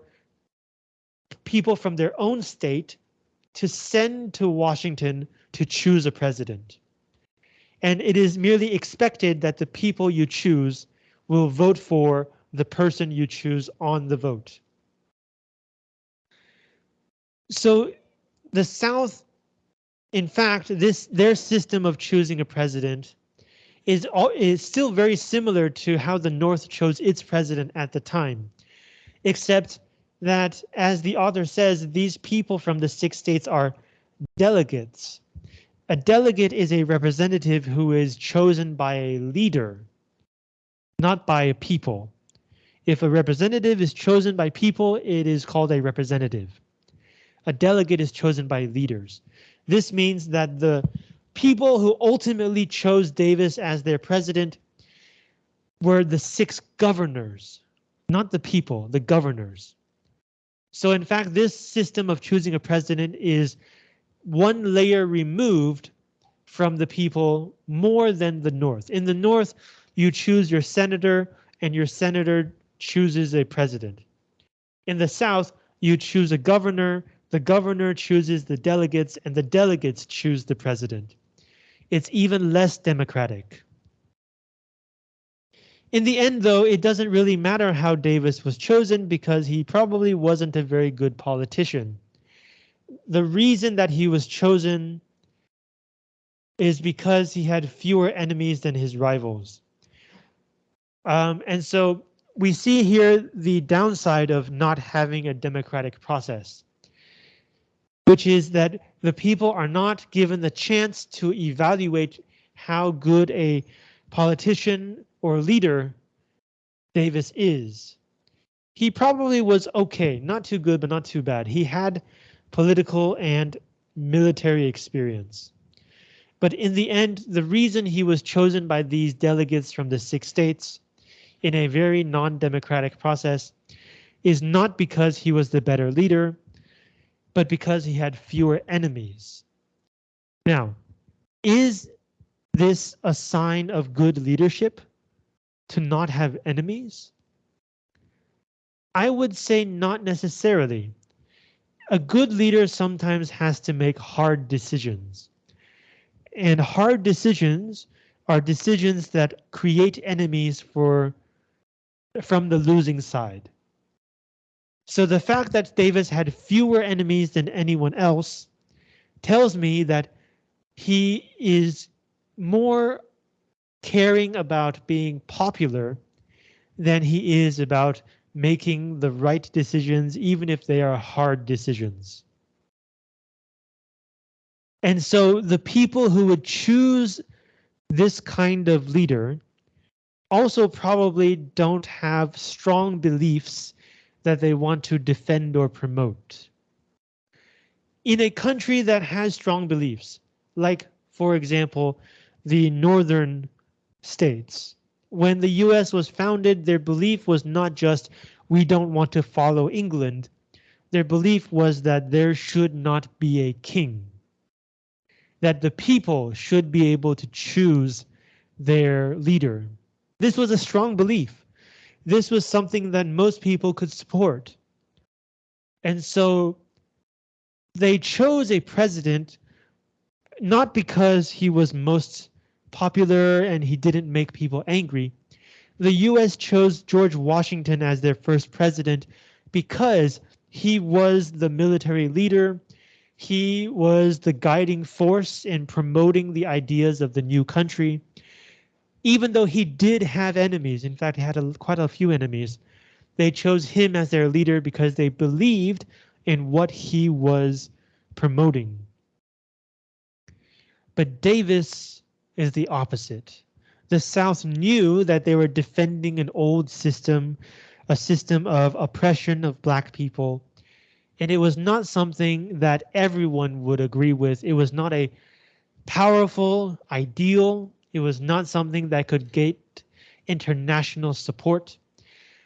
people from their own state to send to Washington to choose a president. And it is merely expected that the people you choose will vote for the person you choose on the vote. So the South, in fact, this their system of choosing a president is, is still very similar to how the North chose its president at the time, except that, as the author says, these people from the six states are delegates. A delegate is a representative who is chosen by a leader, not by a people. If a representative is chosen by people, it is called a representative. A delegate is chosen by leaders. This means that the people who ultimately chose Davis as their president were the six governors, not the people, the governors. So in fact, this system of choosing a president is one layer removed from the people more than the North. In the North, you choose your senator and your senator chooses a president. In the South, you choose a governor, the governor chooses the delegates, and the delegates choose the president it's even less democratic. In the end, though, it doesn't really matter how Davis was chosen because he probably wasn't a very good politician. The reason that he was chosen is because he had fewer enemies than his rivals. Um, and so we see here the downside of not having a democratic process which is that the people are not given the chance to evaluate how good a politician or leader Davis is. He probably was okay, not too good, but not too bad. He had political and military experience. But in the end, the reason he was chosen by these delegates from the six states in a very non-democratic process is not because he was the better leader, but because he had fewer enemies. Now, is this a sign of good leadership to not have enemies? I would say not necessarily. A good leader sometimes has to make hard decisions. And hard decisions are decisions that create enemies for from the losing side. So the fact that Davis had fewer enemies than anyone else tells me that he is more caring about being popular than he is about making the right decisions, even if they are hard decisions. And so the people who would choose this kind of leader also probably don't have strong beliefs that they want to defend or promote. In a country that has strong beliefs, like, for example, the northern states, when the US was founded, their belief was not just we don't want to follow England. Their belief was that there should not be a king. That the people should be able to choose their leader. This was a strong belief. This was something that most people could support. And so they chose a president not because he was most popular and he didn't make people angry. The US chose George Washington as their first president because he was the military leader. He was the guiding force in promoting the ideas of the new country even though he did have enemies, in fact, he had a, quite a few enemies, they chose him as their leader because they believed in what he was promoting. But Davis is the opposite. The South knew that they were defending an old system, a system of oppression of black people, and it was not something that everyone would agree with. It was not a powerful ideal it was not something that could get international support.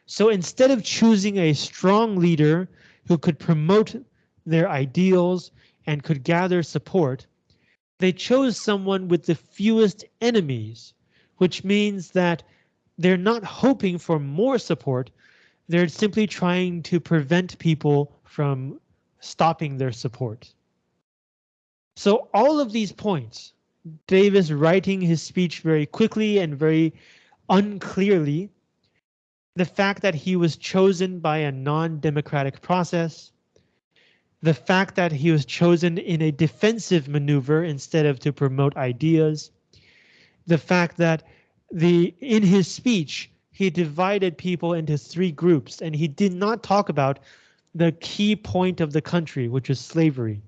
So instead of choosing a strong leader who could promote their ideals and could gather support, they chose someone with the fewest enemies, which means that they're not hoping for more support. They're simply trying to prevent people from stopping their support. So all of these points, Davis writing his speech very quickly and very unclearly. The fact that he was chosen by a non-democratic process. The fact that he was chosen in a defensive maneuver instead of to promote ideas. The fact that the in his speech, he divided people into three groups and he did not talk about the key point of the country, which is slavery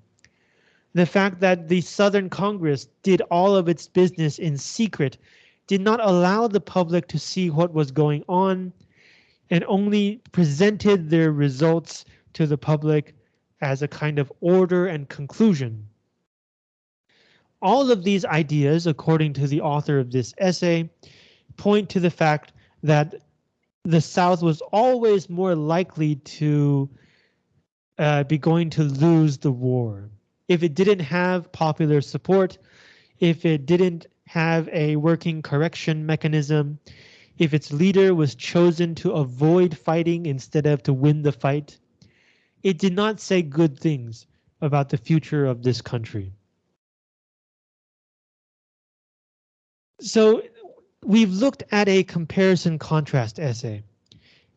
the fact that the Southern Congress did all of its business in secret did not allow the public to see what was going on and only presented their results to the public as a kind of order and conclusion. All of these ideas, according to the author of this essay, point to the fact that the South was always more likely to uh, be going to lose the war if it didn't have popular support, if it didn't have a working correction mechanism, if its leader was chosen to avoid fighting instead of to win the fight, it did not say good things about the future of this country. So we've looked at a comparison contrast essay.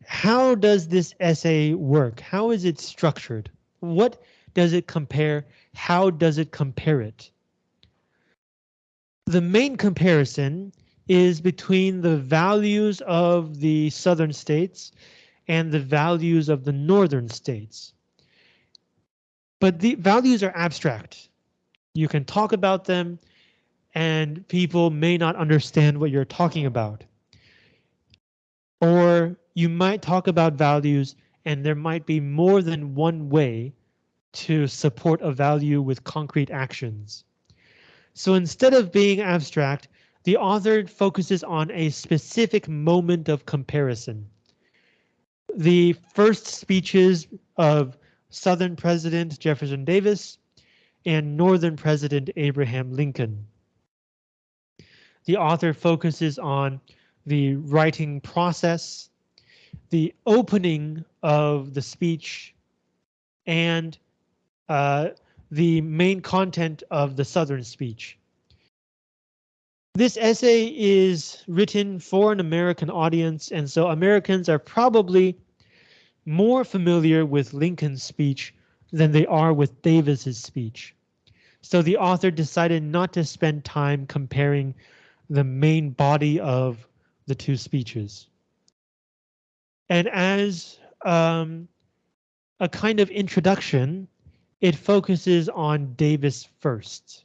How does this essay work? How is it structured? What does it compare? How does it compare it? The main comparison is between the values of the southern states and the values of the northern states. But the values are abstract. You can talk about them and people may not understand what you're talking about. Or you might talk about values and there might be more than one way to support a value with concrete actions. So instead of being abstract, the author focuses on a specific moment of comparison. The first speeches of Southern President Jefferson Davis and Northern President Abraham Lincoln. The author focuses on the writing process, the opening of the speech, and uh, the main content of the Southern speech. This essay is written for an American audience, and so Americans are probably more familiar with Lincoln's speech than they are with Davis's speech. So the author decided not to spend time comparing the main body of the two speeches. And as um, a kind of introduction, it focuses on Davis first.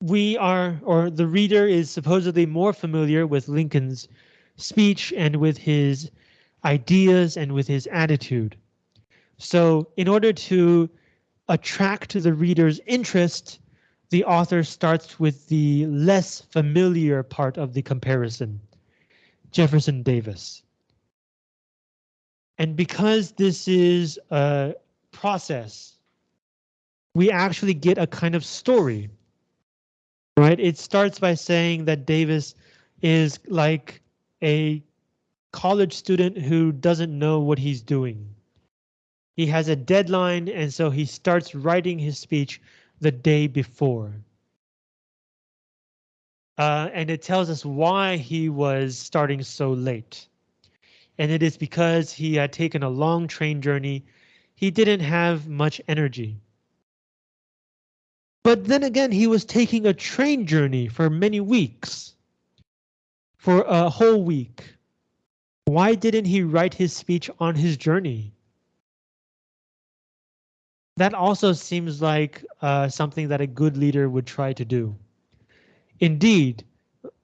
We are, or the reader is supposedly more familiar with Lincoln's speech and with his ideas and with his attitude. So in order to attract the reader's interest, the author starts with the less familiar part of the comparison, Jefferson Davis. And because this is a process, we actually get a kind of story, right? It starts by saying that Davis is like a college student who doesn't know what he's doing. He has a deadline and so he starts writing his speech the day before. Uh, and it tells us why he was starting so late. And it is because he had taken a long train journey. He didn't have much energy. But then again, he was taking a train journey for many weeks. For a whole week. Why didn't he write his speech on his journey? That also seems like uh, something that a good leader would try to do. Indeed,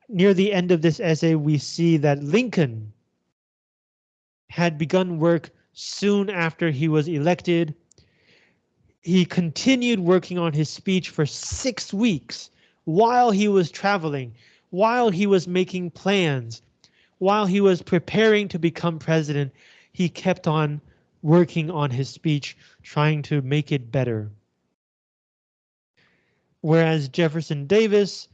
near the end of this essay, we see that Lincoln had begun work soon after he was elected. He continued working on his speech for six weeks while he was traveling, while he was making plans, while he was preparing to become president, he kept on working on his speech, trying to make it better. Whereas Jefferson Davis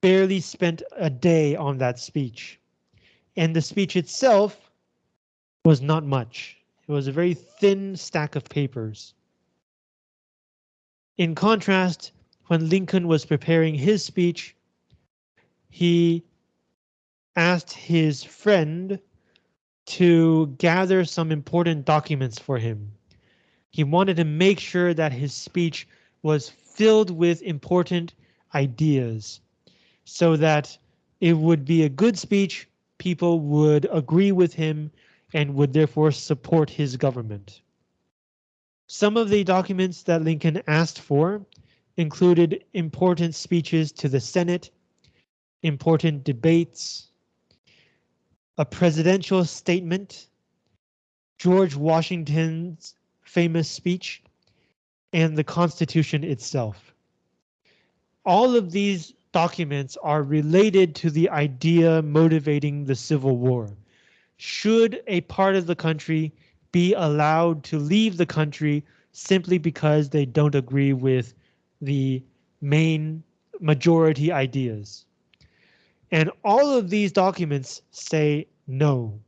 barely spent a day on that speech. And the speech itself was not much. It was a very thin stack of papers. In contrast, when Lincoln was preparing his speech, he asked his friend to gather some important documents for him. He wanted to make sure that his speech was filled with important ideas so that it would be a good speech, people would agree with him and would therefore support his government. Some of the documents that Lincoln asked for included important speeches to the Senate, important debates, a presidential statement, George Washington's famous speech, and the Constitution itself. All of these documents are related to the idea motivating the Civil War. Should a part of the country be allowed to leave the country simply because they don't agree with the main majority ideas? And all of these documents say no.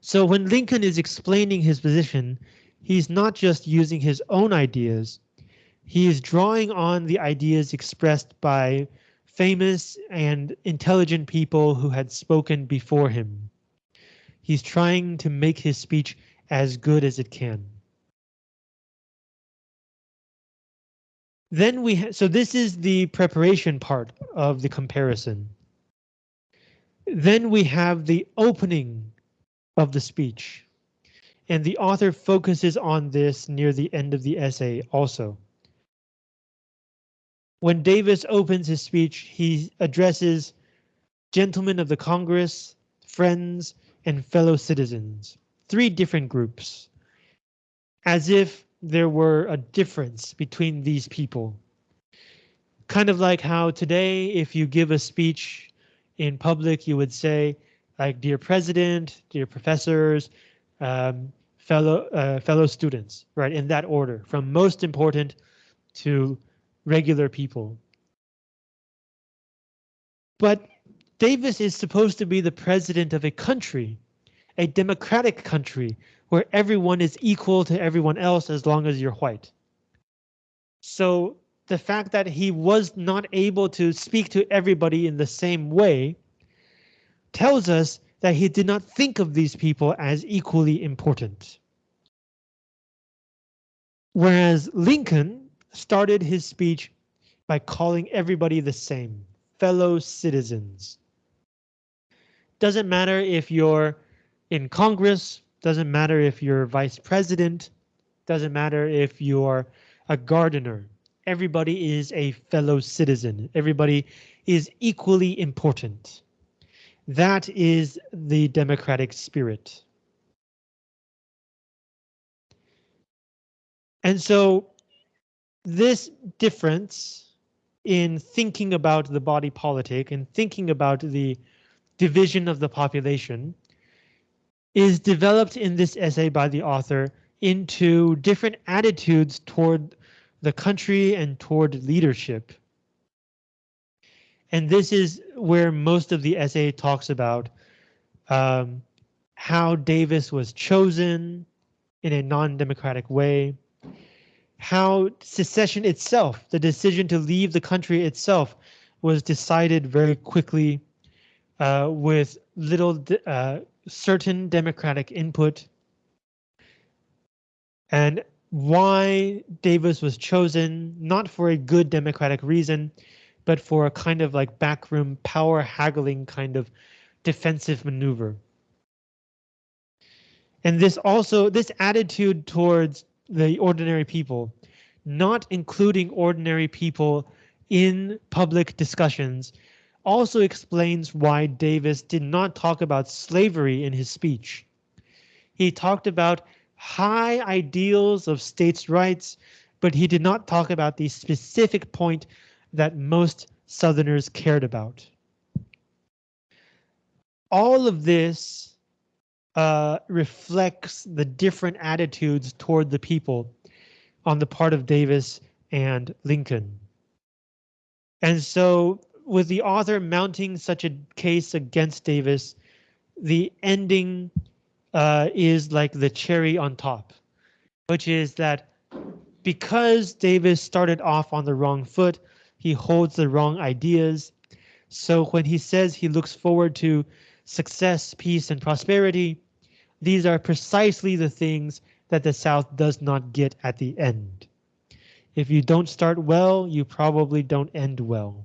So when Lincoln is explaining his position, he's not just using his own ideas. He is drawing on the ideas expressed by famous and intelligent people who had spoken before him. He's trying to make his speech as good as it can. Then we so this is the preparation part of the comparison. Then we have the opening of the speech. And the author focuses on this near the end of the essay also. When Davis opens his speech, he addresses gentlemen of the Congress, friends, and fellow citizens, three different groups, as if there were a difference between these people. Kind of like how today, if you give a speech in public, you would say, like, dear president, dear professors, um, fellow uh, fellow students, right, in that order, from most important to regular people. But Davis is supposed to be the president of a country, a democratic country where everyone is equal to everyone else as long as you're white. So the fact that he was not able to speak to everybody in the same way tells us that he did not think of these people as equally important. Whereas Lincoln started his speech by calling everybody the same, fellow citizens. Doesn't matter if you're in Congress, doesn't matter if you're vice president. Doesn't matter if you're a gardener. everybody is a fellow citizen. Everybody is equally important. That is the democratic spirit. And so this difference in thinking about the body politic and thinking about the division of the population is developed in this essay by the author into different attitudes toward the country and toward leadership. And this is where most of the essay talks about um, how Davis was chosen in a non-democratic way, how secession itself, the decision to leave the country itself, was decided very quickly uh, with little uh, certain democratic input. And why Davis was chosen, not for a good democratic reason, but for a kind of like backroom power haggling kind of defensive maneuver. And this also, this attitude towards the ordinary people, not including ordinary people in public discussions, also explains why Davis did not talk about slavery in his speech. He talked about high ideals of states' rights, but he did not talk about the specific point that most Southerners cared about. All of this uh, reflects the different attitudes toward the people on the part of Davis and Lincoln. And so with the author mounting such a case against Davis, the ending uh, is like the cherry on top, which is that because Davis started off on the wrong foot, he holds the wrong ideas. So when he says he looks forward to success, peace, and prosperity. These are precisely the things that the South does not get at the end. If you don't start well, you probably don't end well.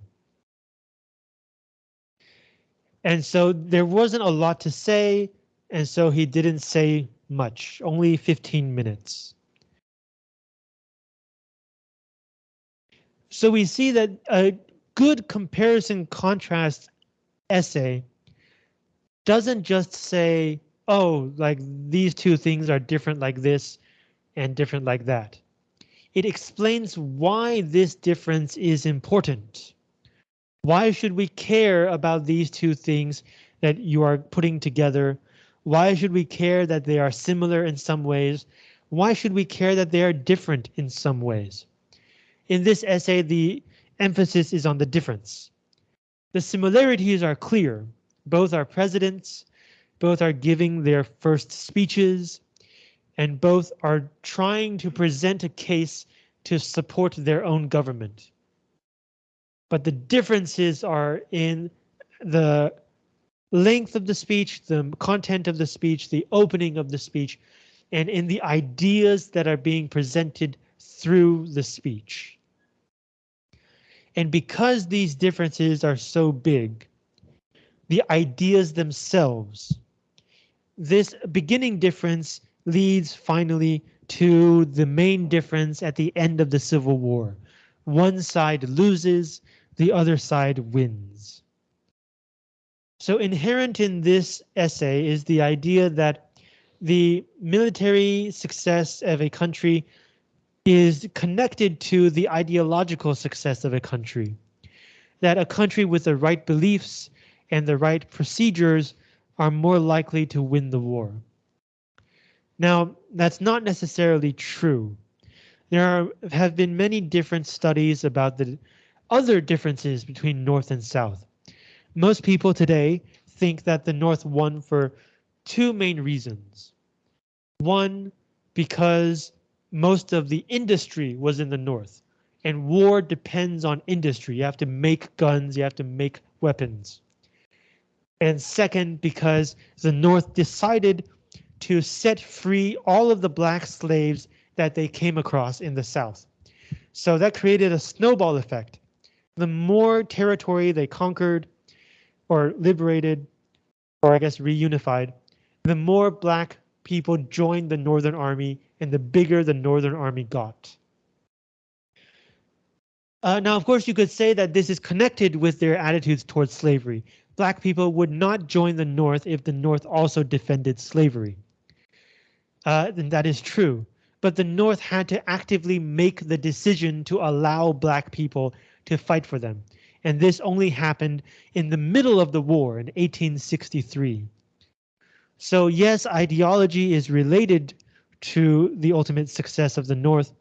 And so there wasn't a lot to say, and so he didn't say much, only 15 minutes. So we see that a good comparison contrast essay doesn't just say, oh, like these two things are different like this and different like that. It explains why this difference is important. Why should we care about these two things that you are putting together? Why should we care that they are similar in some ways? Why should we care that they are different in some ways? In this essay, the emphasis is on the difference. The similarities are clear. Both are presidents, both are giving their first speeches, and both are trying to present a case to support their own government. But the differences are in the length of the speech, the content of the speech, the opening of the speech, and in the ideas that are being presented through the speech. And because these differences are so big, the ideas themselves. This beginning difference leads finally to the main difference at the end of the Civil War. One side loses, the other side wins. So inherent in this essay is the idea that the military success of a country is connected to the ideological success of a country. That a country with the right beliefs and the right procedures are more likely to win the war. Now, that's not necessarily true. There are, have been many different studies about the other differences between North and South. Most people today think that the North won for two main reasons. One, because most of the industry was in the North and war depends on industry. You have to make guns, you have to make weapons and second because the North decided to set free all of the black slaves that they came across in the South. So that created a snowball effect. The more territory they conquered or liberated, or I guess reunified, the more black people joined the Northern Army and the bigger the Northern Army got. Uh, now, of course, you could say that this is connected with their attitudes towards slavery. Black people would not join the North if the North also defended slavery. Uh, and that is true. But the North had to actively make the decision to allow black people to fight for them. And this only happened in the middle of the war in 1863. So yes, ideology is related to the ultimate success of the North,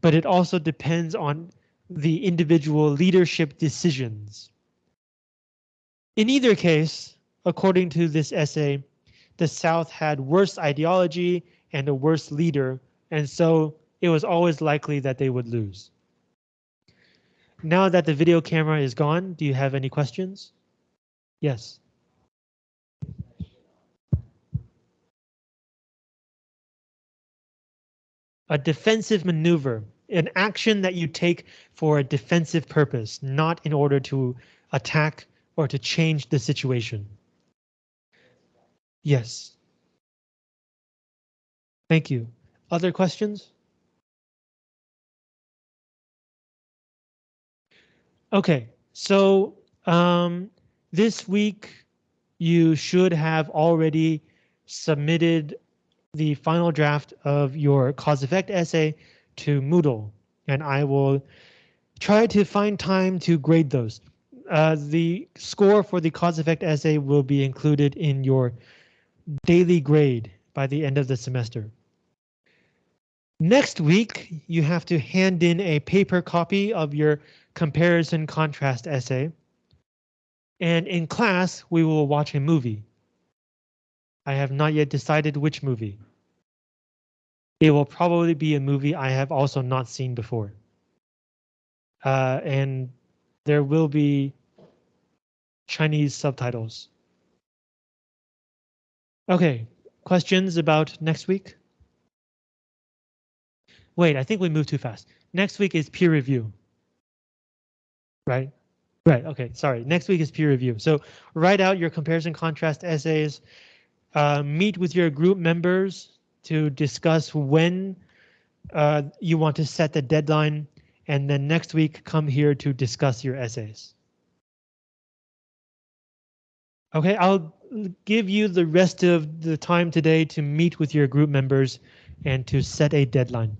but it also depends on the individual leadership decisions. In either case, according to this essay, the South had worse ideology and a worse leader, and so it was always likely that they would lose. Now that the video camera is gone, do you have any questions? Yes. A defensive maneuver, an action that you take for a defensive purpose, not in order to attack or to change the situation. Yes. Thank you. Other questions? Okay, so um, this week you should have already submitted the final draft of your cause effect essay to Moodle, and I will try to find time to grade those. Uh, the score for the cause effect essay will be included in your daily grade by the end of the semester. Next week, you have to hand in a paper copy of your comparison contrast essay. And in class, we will watch a movie. I have not yet decided which movie. It will probably be a movie I have also not seen before. Uh, and there will be Chinese subtitles. Okay, questions about next week? Wait, I think we moved too fast. Next week is peer review. Right? Right, okay, sorry. Next week is peer review. So write out your comparison contrast essays, uh, meet with your group members to discuss when uh, you want to set the deadline, and then next week come here to discuss your essays. Okay, I'll give you the rest of the time today to meet with your group members and to set a deadline.